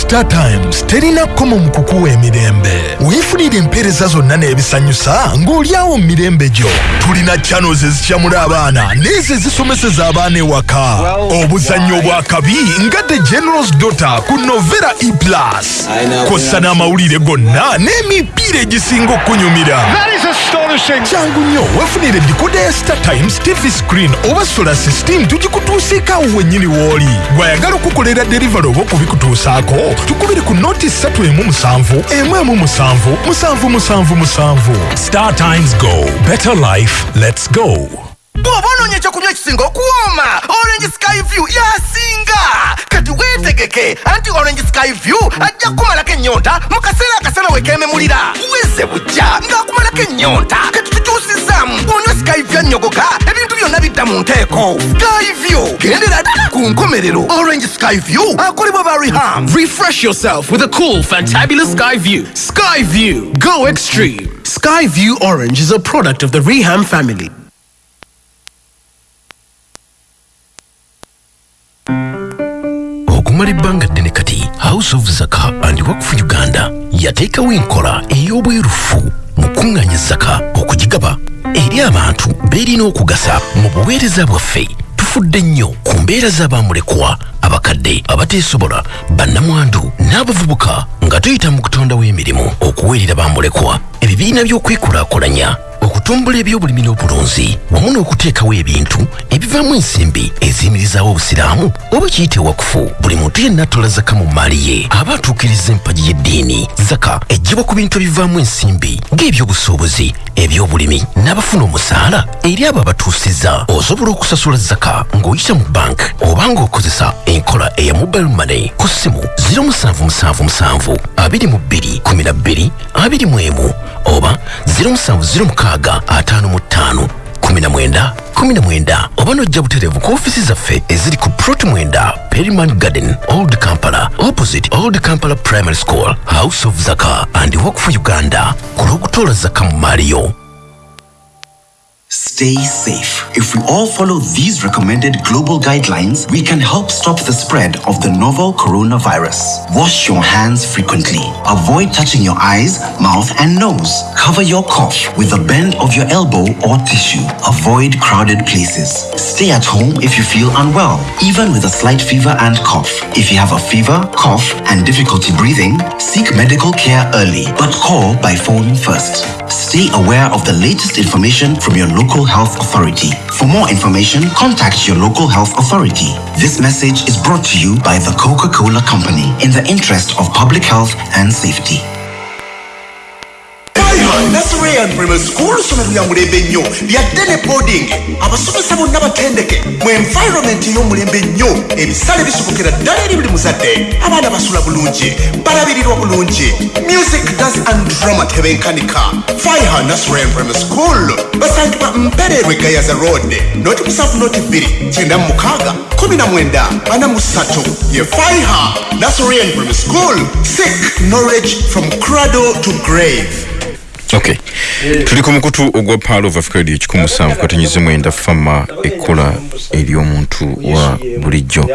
Star times terina kkomo mu kukuwa emirembe. Weefunire empeereza zonna n'ebisanyusa ng'olyawo mu mirembe gyo. Tulina channels ezikyamula abaana n'ezo ezisomeseza abaana ewaka. Obuzannyo obwakabi nga the generals daughter ku novera e plus. Kossa n'amawulire gonna n'emipiira egisinga okunyumira kyangu nnyo weefunire dikoda ya star times tv screen oba solar system tugikutuusieko awo wennyini w'oli. Gwayagala okukolera derivaly oba okubikutuusaako tukubire ku noti 3 emu musanvu emu emu musanvu musanvu musanvu musanvu. Star times go. Better life let's go bw'oba onoonya ekyokunywa ekisinga okuwooma orange sky view yasinga! Kati weetegeke anti orange sky view ajja kukumalako ennyonta mu kaseera akasana wekememulira weze bujja ng'akumalako ennyonta kati tukyusizaamu bw'onywa sky view annyogoka ebintu byonna bidda mu nteeko. Sky view gendera ddala ku nkomerero. Orange sky view akolebwa ba reham Refresh yourself with a cool, fantabulous Sky View. Sky View, go extreme. Sky View Orange is a product of the Reham family. Okumala ebbanga ddene kati house of zaka and wakfu uganda. Yateekawo enkola ey'obwerufu mu kuŋŋaanya zaka okugigaba. Eri abantu beerina okugasa mu buweereza bwaffe. Tufudde nnyo ku mbeera z'abamulekwa abakadde abateesobola bannamwandu n'abavubuka nga tuyita mu kutondawo emirimu okuweerera bamulekwa. Ebibiina by'okwekulaakulanya okutumbula ebyobulimi n'obulunzi wamu n'okuteekawo ebintu ebivaamu ensimbi eziyimirizaawo obusiraamu oba kiyite wakufu buli muntu yenna atola zaka mu maali ye aba atuukiriza empagi y'eddiini. Zaka ejjibwa ku bintu ebivaamu ensimbi ng'ebyobusuubuzi ebyobulimi n'abafuna omusaala eri abo abatuusiza osobola okusasula zaka ng'oyita mu bank oba ng'okozesa enkola eya mobile money ku ssimu 0777 22 12 21 oba 0706 55 19 19 oba nojja butereevu ku ofiisi zaffe eziri ku prot mwenda periman garden old kampala opposite old kampala primary school house of zaka and work for uganda. Ku lw'okutoola zaka mu maaliyo Stay safe. If we all follow these recommended global guidelines, we can help stop the spread of the novel coronavirus. Wash your hands frequently. Avoid touching your eyes, mouth, and nose. Cover your cough with a bend of your elbow or tissue. Avoid crowded places. Stay at home if you feel unwell, even with a slight fever and cough. If you have a fever, cough, and difficulty breathing, seek medical care early, but call by phone first. Stay aware of the latest information from your local health authority. For more information, contact your local health authority. This message is brought to you by the Coca Cola Company in the interest of public health and safety. Nasrean primary school somero lya mulembe nnyo lyadde ne boarding abasomesa bonna batendeke mu environment ey'omulembe nnyo ebisale bisobokera ddala eri buli muzadde abaana basula bulungi balabirirwa bulungi music dance and drama tebenkanika faiha nasrean primary school. Basangibwa mpererwe gayaza road noti musanvu noti bbiri kyenda mu mukaaga kumi na mwenda. Ana mu ssatu ye faiha nasrean primary school. Seek knowledge from cradle to grave ok. Tuli ku mukutu ogwa paalo of africa radio kikumi musanvu katonyize mwenda fama ekkola ery'omuntu wa bulijjo.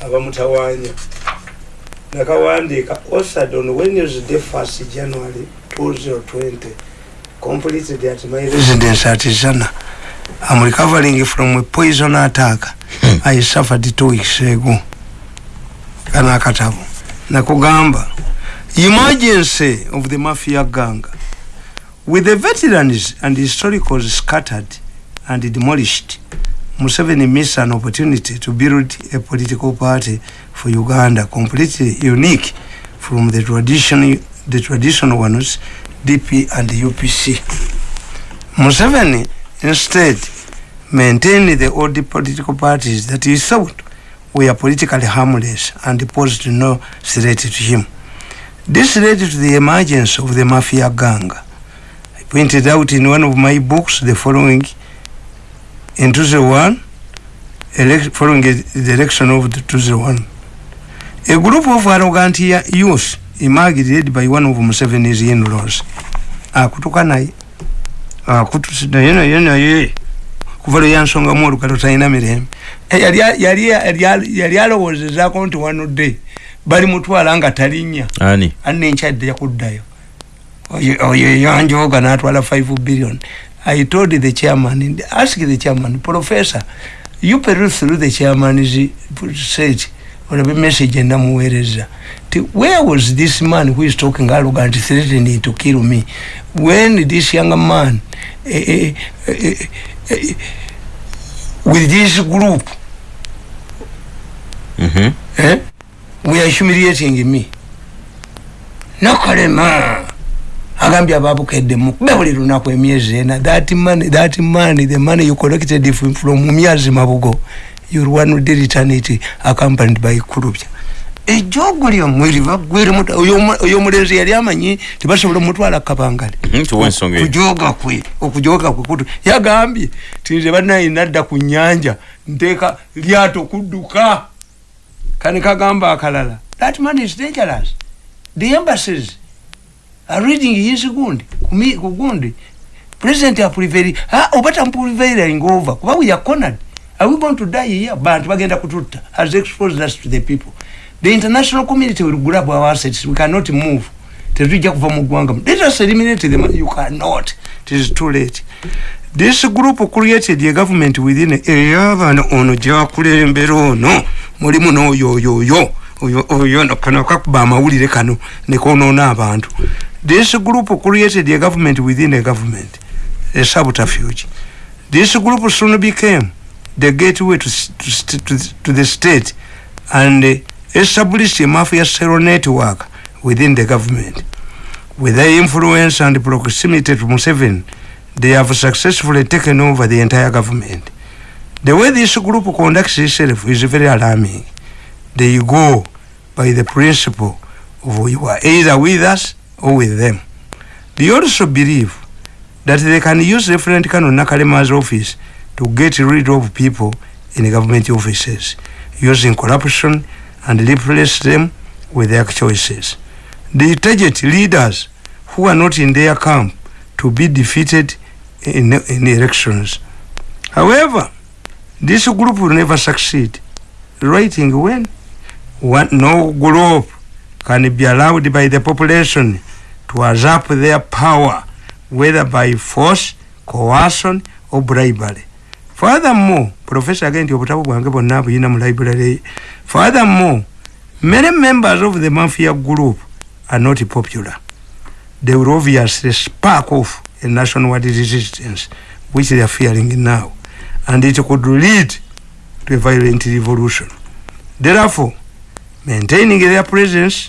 Abamutawanya nakawandiika osadon when is the first january 2020 completed at my residence at zana. I'm recovering from a poison attack. I suffered two weeks ago. Kana akatabo nakugamba emergency of the mafia gang with the veterans and historicals scattered and demolished Museveni missed an opportunity to build a political party for Uganda completely unique from the traditional the traditional ones DP and UPC Museveni instead maintained the old political parties that he thought were politically harmless and posed no threat to him. This led to the emergence of the mafia gang. I pointed out in one of my books the following in 2001, elect, following the election of the 2001, a group of arrogant youth emerged led by one of Museveni's in-laws. Akutuka naye. Akutusi naye naye naye. kuva lwe yansongamu olugalo talina mirembe yali alowoozezaako nti wanudde bali mutwala nga talinnya. Ani? Anenkyadde yakuddayo. Oyo yanjoga natwala 5 billion. I told the chairman ask the chairman professor you peruse through the chairman's set olabe message enamuweereza ti where was this man who is talking arrogant threatening to kill me? When this young man eh, eh, eh, eh, with this group Mhm. eh, we are humiliating me nakalema agambye ababukeddemu kube buli lunaku emyezi ena. That money that money the money you collected from, mumyazi mabugo you'll one day return it accompanied by kulubya ejogo lyomweri bagwere oyo omulenzi yali amanyi tebasobola omutwala kabangale. Mhm, kujoga kwe okujoga kwe kutu. Yagambye tinze banaye nadda ku nyanja nteeka lyato kudduka kani kagamba akalala? That man is dangerous. The embassies are reading his gundi kumi- ku gundi president apuliveri oba tampulivering over kuba we are cornered are we going to die here? Bantu bagenda kututta. Has exposed us to the people. The international community will grab our assets. We cannot move. Tetujja kuva mu ggwanga. Let us eliminate them. You cannot. It is too late. This group created a government within eyabana ono gyakulembera ono mulimu n'oyoyoyo oyo oyo kano kakuba amawulire kano nekonoona abantu. This group created a government within a government a subterfuge. This group soon became the gateway to, to, to, to the state and uh, established a mafia cell network within the government. With their influence and proximity to Museveni, they have successfully taken over the entire government. The way this group conducts itself is very alarming. They go by the principle of you are either with us or with them. They also believe that they can use Reverend Kano Nakalema's office to get rid of people in government offices using corruption and replace them with their choices. They target leaders who are not in their camp to be defeated in, in elections. However, this group will never succeed. Writing when one, no group can be allowed by the population to usurp their power, whether by force, coercion, or bribery. Furthermore, Professor again, obutabu bwange bonna buyina mu library. Furthermore, many members of the mafia group are not popular. They will obviously spark off a nationwide resistance, which they are fearing now, and it could lead to a violent revolution. Therefore, maintaining their presence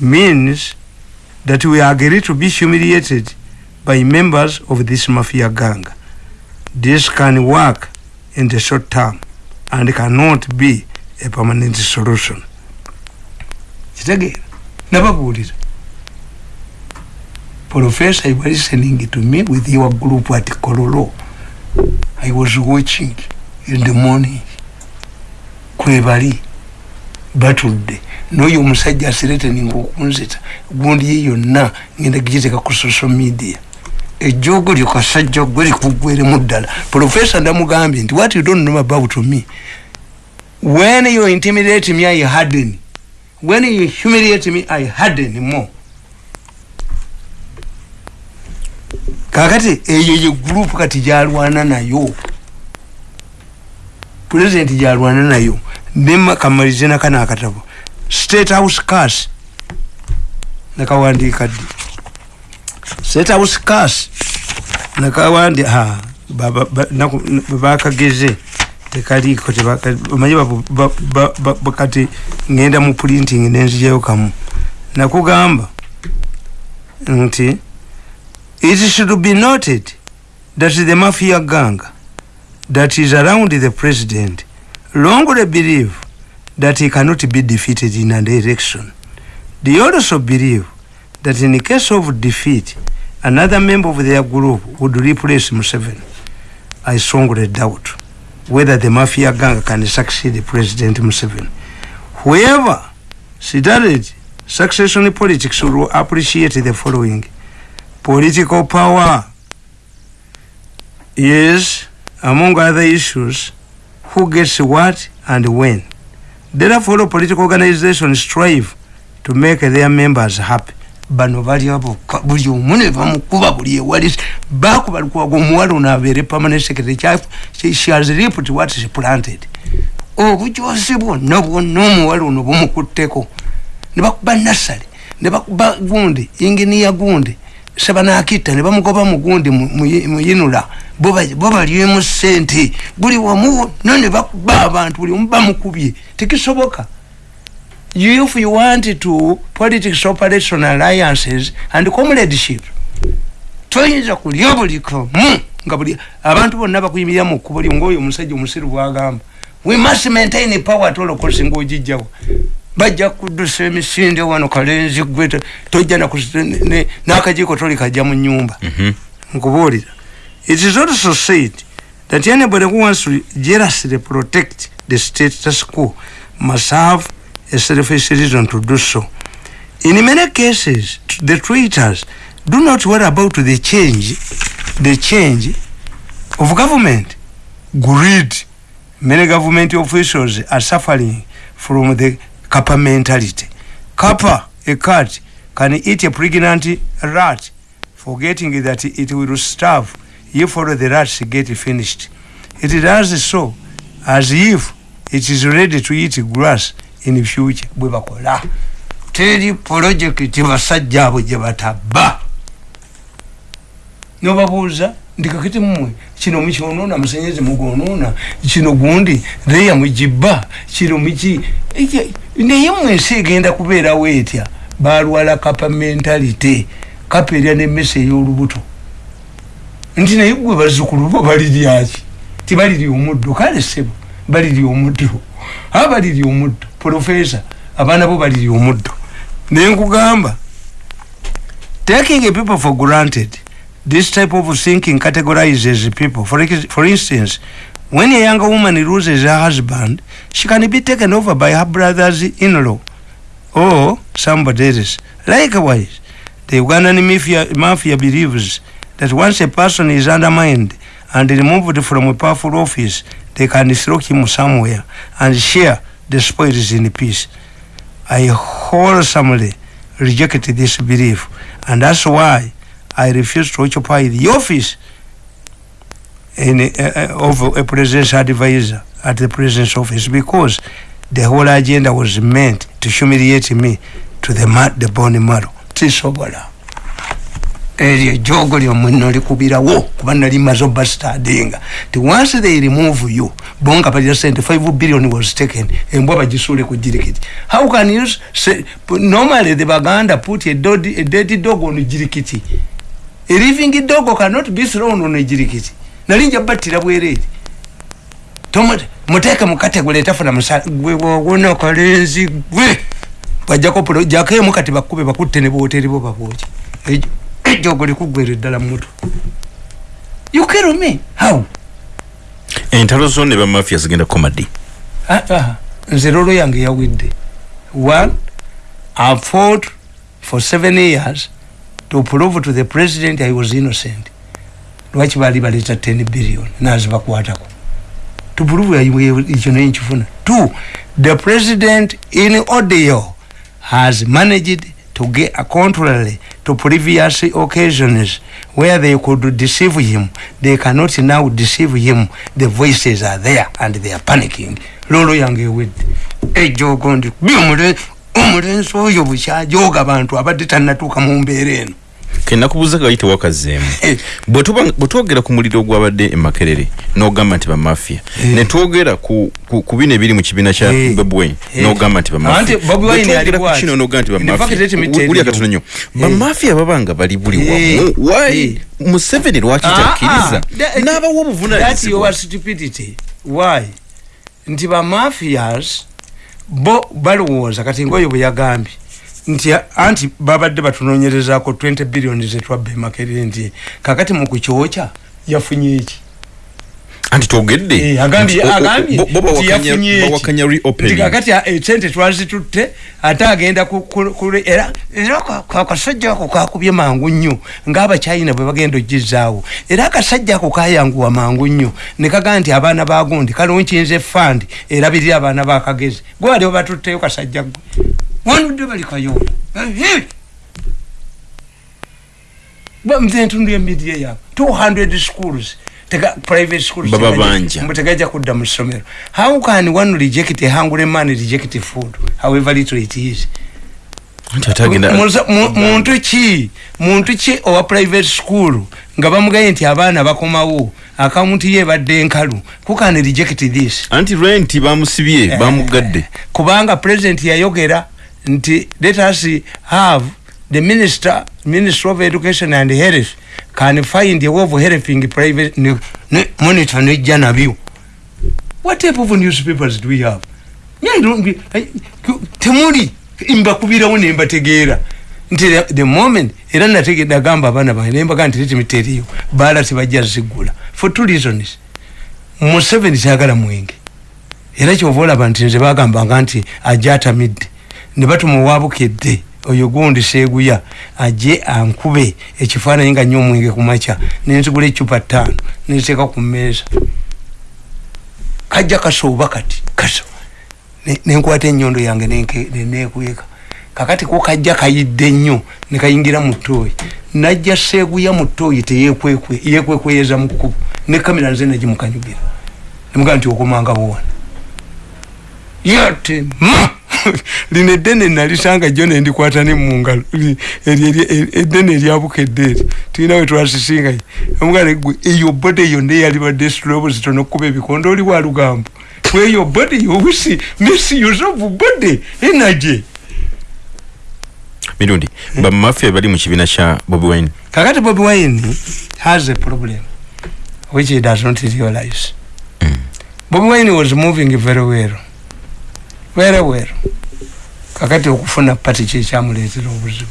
means that we agree to be humiliated by members of this mafia gang. This can work in the short term and cannot be a permanent solution. kitegeera nababuulira professor you were listening to me with your group at kololo i was watching in the morning. Kwebali batudde. N'oyo omusajja asireteninga okunzita gundi ye yonna ngenda gigiteeka ku social media. Ejjoogo lyo kasajja gwe likugweremu ddala. Professor ndamugambye nti what you don't know about me? When you intimidate me i harden. When you humiliate me i harden more kakati eyo ye group kati gyalwana nayo. President gyalwana nayo. Nekamalirize nakano akatabo. State house cars. Nekawandiika ddi? Sethouse cas nekawandi ha bakageze. Tekaliiko ba- kati ngenda mu printing nenzijayo kamu. Nakugamba nti it should be noted that the mafia gang that is around the president wrongly believe that he cannot be defeated in an election they also believe that in case of defeat another member of their group would replace Museveni. I strongly doubt whether the mafia gang can succeed President Museveni. Whoever started succession politics will appreciate the following. Political power is, among other issues, who gets what and when. Therefore, political organizations strive to make their members happy. bano bali abokka buli omu ne bamukuba buli ewali. Bakuba lukwaga omuwala ono abeere permanent secretary. Kya- she has reaped what she planted. Obujosi bwonna bwonna omuwala ono bumukutteko ne bakuba nasale. Ne bakuba gundi inginiya gundi sebanakitta ne bamugoba mu gundi mu- mu- muyinula bo ba- bo balyemu sente buli wamu wonna ne bakuba abantu buli omu bamukubye tekisoboka. If you want to politics operation alliances and comradeship toyinza kulya buli kamu nga buli abantu bonna bakuyimirira mu kkubo lyo ngaoyo omusajja omusiru bwagamba. We must maintain power costs ngaogijjawo bajja kuddusa emisinde wano kalenzi gwe to- tojja n'akajiiko toli kajja mu nyumba nkubuulira. It is also said that anybody who wants to jealously protect the status quo must have a selfish reason to do so. In many cases the traitors do not worry about the change the change of government. Greed. Many government officials are suffering from the kappa mentality. Kappa a cat can eat a pregnant rat forgetting that it will starve if all the rats get finished. It does so as if it is ready to eat grass in future. Bwe bakola. Teri projekiti basajja abo gye batabba nobabuuza ndikakiti mmwe kino mukyonoona musanyezi mugonoona kino gundi leya mugibba kino muki Eki- naye mmwe ensi egenda kubeerawo etya balwala kapa mentalite kapa erya nemmese ey'olubuto. Nti naye gwe bazzukulu bo baliryaki tibalirya omuddo kale sebo balirya omuddo. Aba balirya omuddo. Profesa abaana bo balirya omuddo. Naye nkugamba taking people for granted this type of thinking categorizes people. For, for instance when a young woman loses her husband she can be taken over by her brothers in-law or somebody else. Likewise the ugandan mafia, mafia believes that once a person is undermined and removed from a powerful office they can throw him somewhere and share the spoils in peace. I wholesomely reject this belief, and that's why I refuse to occupy the office in, uh, of a presidential advisor at the president's office because the whole agenda was meant to humiliate me to the, ma- the bone marrow. tisobola. Eryo ejogo lyomwe nolikubirawo kuba nali maze obastadinga ti once they remove you bonga balira sente 5 billion was taken embwa bagisuule ku jirikiti how can you say, normally the baganda put a, dod, a dead dog on jirikiti a living dog cannot be thrown on a jirikiti. Nali nja battira bwereeri Tomo- muteeke mukategule etafuna musala gwe wawona kalenzi gwe. Bajjako jakemu kati bakube bakutte ne booteri bo babooki Ejo- ejogo likugwera eddala mutu you kill me? How? Entalo zo ne bamafia zigenda komadi Ah, ah, nze lolo yange yawidde. One i fought for seven years to prove to the president i was innocent. Lwaki baali baleeta 10 billion? Nazibakwatako to prove ekyo naye nkifuna. Two the president in audio has managed to get contrary to previous occasions where they could deceive him. They cannot now deceive him. The voices are there and they are panicking. Lolo yange ewedde ejogo ndi byomule omulenzi oyo bukyajooga abantu abadde tannatuuka mu mbeera eno kenakubuuza kayite wakazeemu Bwe twogera ku muliro ogwabadde e makerere n'ogamba nti bamafiya ne twogera ku ku- ku bino ebiri mu kibiina kya Bobi Wine n'ogamba nti Anti Bobi Wine bamafiya ali bw'ati. kino n'ogamba nti In fact, let me tell bamafiya you. katono nnyo. Eh. bamafiya baba nga bali buli Eh. wamu. Why museveni lwaki takkiriza n'abawa That's obuvunanyizibwa your stupidity. Why? nti bamafias bo balowooza kati ngaoyo bwe yagambye nti anti babadde batunoonyerezaako 20 billioni zetwabba emakerere nti kakati mu kukyokya yafunye eki anti twogedde. Eh, agambye nti- o- o- agambye bo- bo nti bawakanya- yafunye eki. bawakanya nti reopening kakati a- esente twazitutte ate agenda era era ka- ka- akasajja ako kakubye mangu nnyo ng'abachina bwe bagenda ogizaawo era akasajja ako kayanguwa mangu nnyo ne kagaa nti abaana bagundi kalonkinze fandi erabirira abaana bakagezi gwe wali obatutteyo kasajja gwe wanudde bali kayola ntundu yemidiye yaabwe 200 schools. Tega private schools. Tegajja kudda mu ssomero how can one reject a hungry man reject food? However little it is. Muntu ki muntu ki owa private school? Nga bamugambye nti abaana bakomawo. Akawunti ye ebadde enkalu kukani reject this? Anti renti bamusibye bamugadde. kubanga president yayogera nti let us have the minister minister of education and health can find a way of helping private ne, ne, monitor nejja nabyo what type of newspapers do we have? I- temuli mbakubirawo nembategeera nti the- moment era nagamba abaana bange nembaga nti letimiteriyo baala tebajja zigula. For two reasons. Museveni kyagala mwenge. Era kyova olaba nti nze bagambanga nti ajje atamidde ne batuma owabukedde oyo gundi seeguya ajje ankube ekifaananyi nga nnyo omwenge ku makya nenzigula ecupa ttaano nenziteeka ku mmeeza. Kajja kasooba kati kaso Ne- nenkwata ennyondo yange nenke- ne- nekweka kakati ko kajja kayidde nnyo nekayingira mu ttooyi. Najja seeguya mu ttooyi teyekwekwe yekwekweyeza mu kkubo ne kamera nze nagimukanyugira. Nemugaa nti okomanga buwana yate ma lino eddene nalisanga jjo nendikwata ne mungalo eddene eryabukedde eri tulina we twasisingayo omugale gwe eyo bode yonna eyalibadde silobo zitono okukuba ebikondo oli wa lugambo. Weyo bode yowisi misuse of bode energy mirundi bamafiya bali mu kibiina kya bobi wine? Kakati bobi wine has a problem which he does not realize. Bobi wine was moving very well very well kakati okufuna pati kyekyamuleetera obuzibu.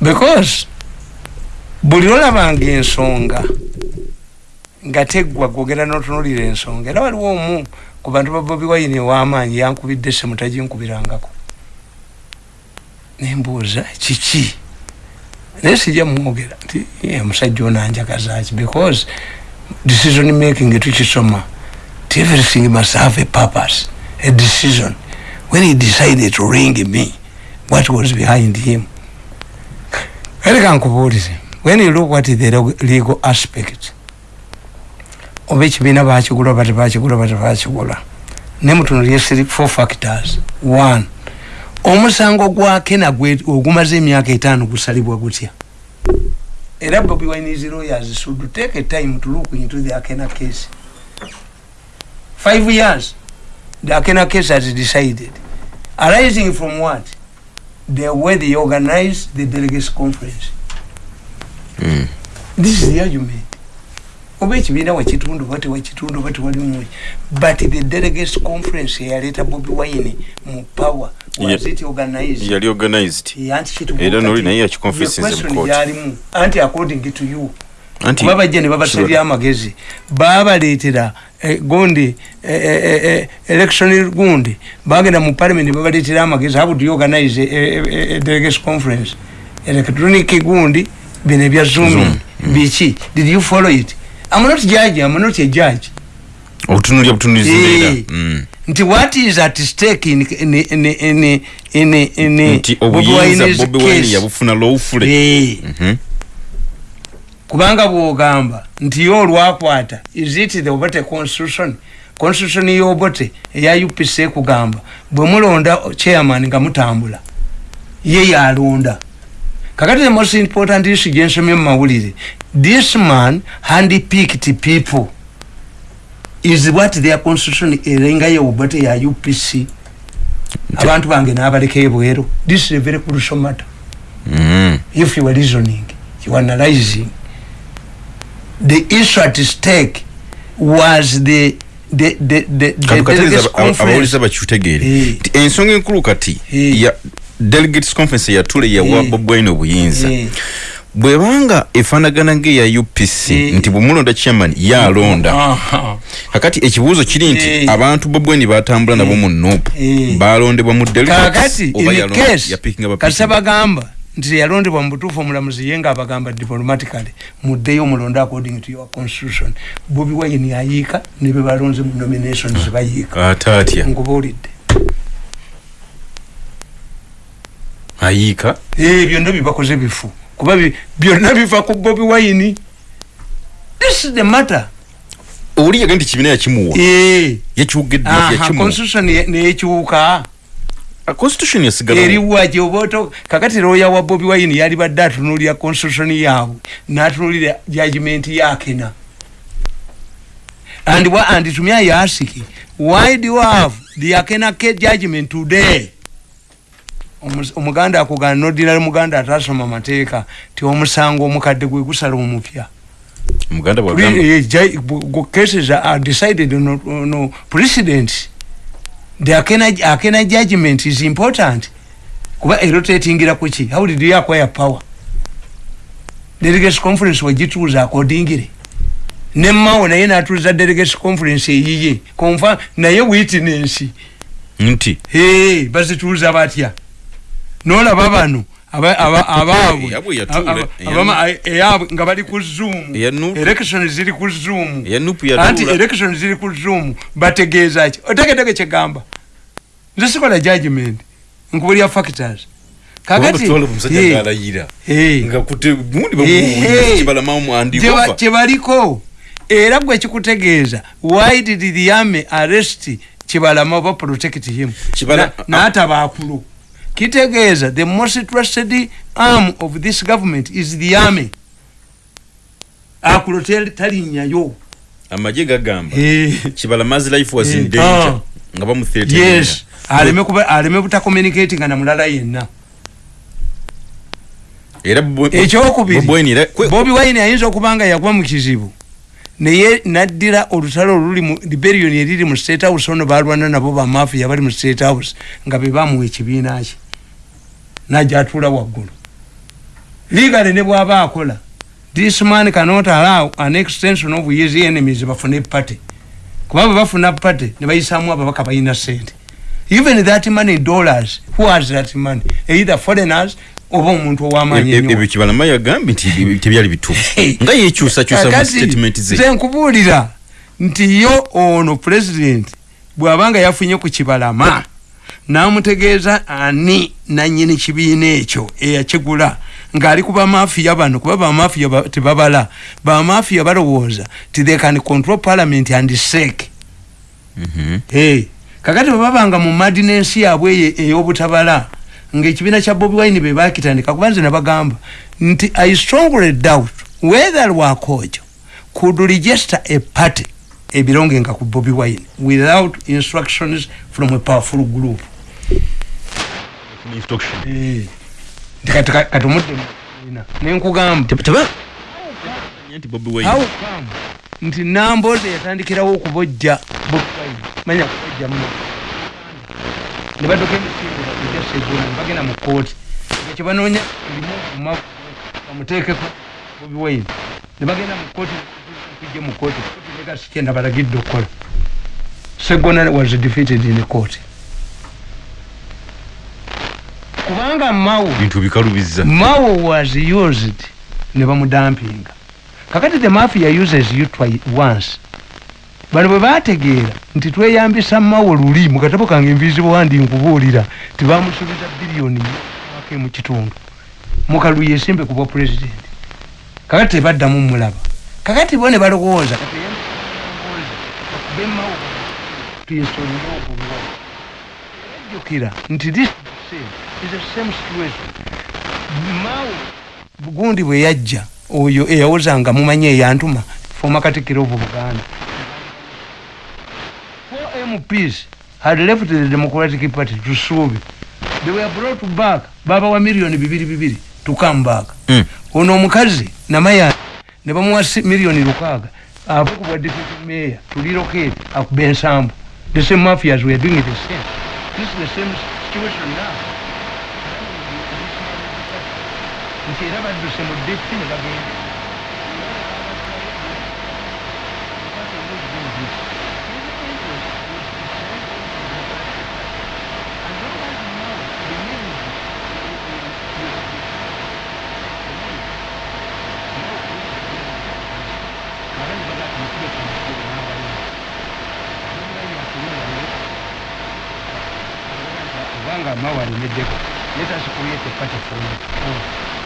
Because buli olabanga ensonga nga teggwa gwogera notunulira ensonga era waliwo omu ku bantu ba bobi wine ow'amaanyi yankubidde essimu taginkubirangako. Nembuuza kiki? Naye sijja mwogera nti "Eh, omusajja ono anjagazaki because decision making tukisoma everything must have a purpose a decision when he decided to ring me what was behind him? Kale kankubuulize when you look at the leg- legal aspect oba ekibiina bakigula oba tebakigula oba tebakigula nemutunulye four factors. One omusango gwa kena ogumaze emyaka etaano gusalibwa gutya era bobi wine his lawyers should take a time to look into the akena case five years the akena case has decided. Arising from what? The way they organize the delegates conference. This is the argument oba ekibiina wakitundu but the delegates conference eyaleeta bobi wine mu power was it organized? Yali organized. Yeah, anti kitubuuka era noli ti- naye the court. anti according to you. Anti- kuba bajja ne babasalira amagezi. Babaleetera eh, gundi eh, eh, eh, election gundi bagenda mu parliament babaleetera amagezi how do you organize a, delegation conference electronic gundi bino ebya zoom biki did you follow it i'm not judge i'm not a judge obutunulya butunuliza embeera Eh. Mm. nti what is at stake in, in, in, in, in, in nti obuyinza bobi wine case? yabufuna lwowufule Eh. Kubanga bwogamba nti yo olwakwata is it the oba constitution? Constitution y'obote eya upc ekugamba bwe mulonda chairman nga mutambula ye yalonda. Kakati the most important issue gyensomye mu mawulire this man handpicked people. Is what their constitution erenga y'obote ya upc abantu bange n'abaleka ebweru. This is a very crucial matter. Mm. if you were reasoning you were analyzing the issue at stake was the abawuliza bakikutegeere nti ensonga enkulu kati ya delegates conference yatule yawa Eh. bob wine obuyinza. Eh. bwebanga efaanagana ng'eya upc nti bwemulonda chairman yalonda kakati ekibuuzo kiri nti Eh. abantu bob wine batambula nabo mu Eh. balondebwa mu delegates kakati oba in yalonda- nti teyalondebwa mu butuufu omulamuzi ye nga abagamba diplomatically muddeyo mulonde according to your constitution. Bobi wine ayiika ne be balonze mu nominations bayiika. Ate atya? Nkubuulidde ayiika? Eh, byonna bibakoze bifu. Kuba byonna biva ku bobi wine. This is the matter. Oli yaga nti kibiina yakimuwa? Eh. yakiwugedde Aha, yakimuwa? constitution ye- neyekyuka constitution yasigala eriwa gyoboto kakati looya wa bobi wine yali badde atunulira constitution yaabwe n'atunulira judgment yakena and, wa- and to me I ask why do you have the akena ke judgment today omuganda akugana nodinali muganda atasoma mateeka ti omusango omukadde gwe gusala omupya. Omuganda Pre- bwagamba eh, ju- bu- bu- cases are decided on, on precedents the akena, judgment is important? Kuba erotatingira kuki how did you acquire power? Delegates conference wagituuza akodingire nemawo naye natuuza delegates conference eyiye konfa naye witness nti? Hey, bazituuza batya nolaba bano abaabwe nga bali ku zoom. Election ziri ku zoom. Anti election ziri ku zoom. Bategeeza ki? Otegedege kyegamba nze sikola judgment nkubulya factors. Kakati omusajja ngaalayira nga kute gundi kibalamamu Kyeba- andikova kyebaliko era gwe kikutegeeza why did the army arrest kibalama oba protect him? Kibala- Na- kitegeeza the most trusted arm of this government is the army akulo talinnyayo amagye gagamba Eh. kibalamazi life was in danger ah. nga bamuthreateninga. yes aleme butakommunicatinga na mulala yenna era Bo- ekyokubiri Bobi Wine ayinza okuba nga yagwa mu kizibu naye naddira olutalo oluli mu liberion eriri mu state house ono balwana nabo bamafiya bali mu state house nga bebamuwa ekibiina kye najja atuula waggulu. Ligale ne bwaba akola this man cannot allow an extension of his enemies bafune party kuba bwe bafuna party ne bayisamu ababaka balina sente even that money dollars who has that money? Either foreigners oba omuntu ow'amaanyi e- e- ebyo kibalama yagambye nti ebyo tebyali bituufu. Nga yekyusakyusa mu Kakati, statement ze. nze nkubuulira nti yo ono president bw'abanga yafunye ku kibalama n'amutegeeza ani nanyini kibiina ekyo eyakigula ng'ali ku bamafiya bano kuba bamafiya ba- tebabala. Bamafiya balowooza ti they can control parliament and sake hey. kakati bwe babanga mu madinensi yaabwe eyo ey'obutabala ng'ekibiina kya bobi wine be bakitandika kuba nze nabagamba nti i strongly doubt whether lwakojo could register a party ebirongenga ku bobi wine without instructions from a powerful group Eh. Nti kati ka- kati omudde mu kibiina. nenkugamba. Nti namboze yatandikirawo okubojja manya kubojja muno. Ne badduka emisinde bakujja seggula ne bagenda mu kooti ekyo banoonya erimu bamuteekeko bobi wine. Ne bagenda mu kooti tujje mu kooti kooti negasi kyenda balagidde okukola. Segona was defeated in the court kubanga mawo bintu bikalubiza. Mao was used ne bamudampinga. Kakati the mafia uses you twi once bano bwe bategeera nti tweyambisa mawo luli mu katabo kange envizibu wandi nkubuulira tibamusuubiza biliyoni wake mu kitundu. Mukalu yesimbe ku bwa president kakati tebaddamu mulaba. Kakati bo ne balowooza mawo tuyinsolera ogubwo jjukira nti this is the same situation? Maawo bugundi bwe yajja oyo eyawozanga mumanyi eyantuma former katikiro of buganda. Four mps had left the democratic party to suubi they were brought back. Babawa miliyoni bibiri bibiri to come back. Mm. ono omukazi namayani ne bamuwa miliyoni lukaaga. Avukubwa deputy mayor to relocate akuba ensambu the same mafias were doing the same. This is the same situation now nti era badduse mu deputy ne bagenda kubanga amawanemeddeko yetasikulyete pati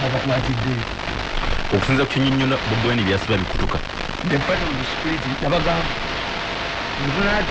fona abakwatiddeyo okusinza ku kinyonyola bobweni byasiba bikutuka the party of the spirit nabagamba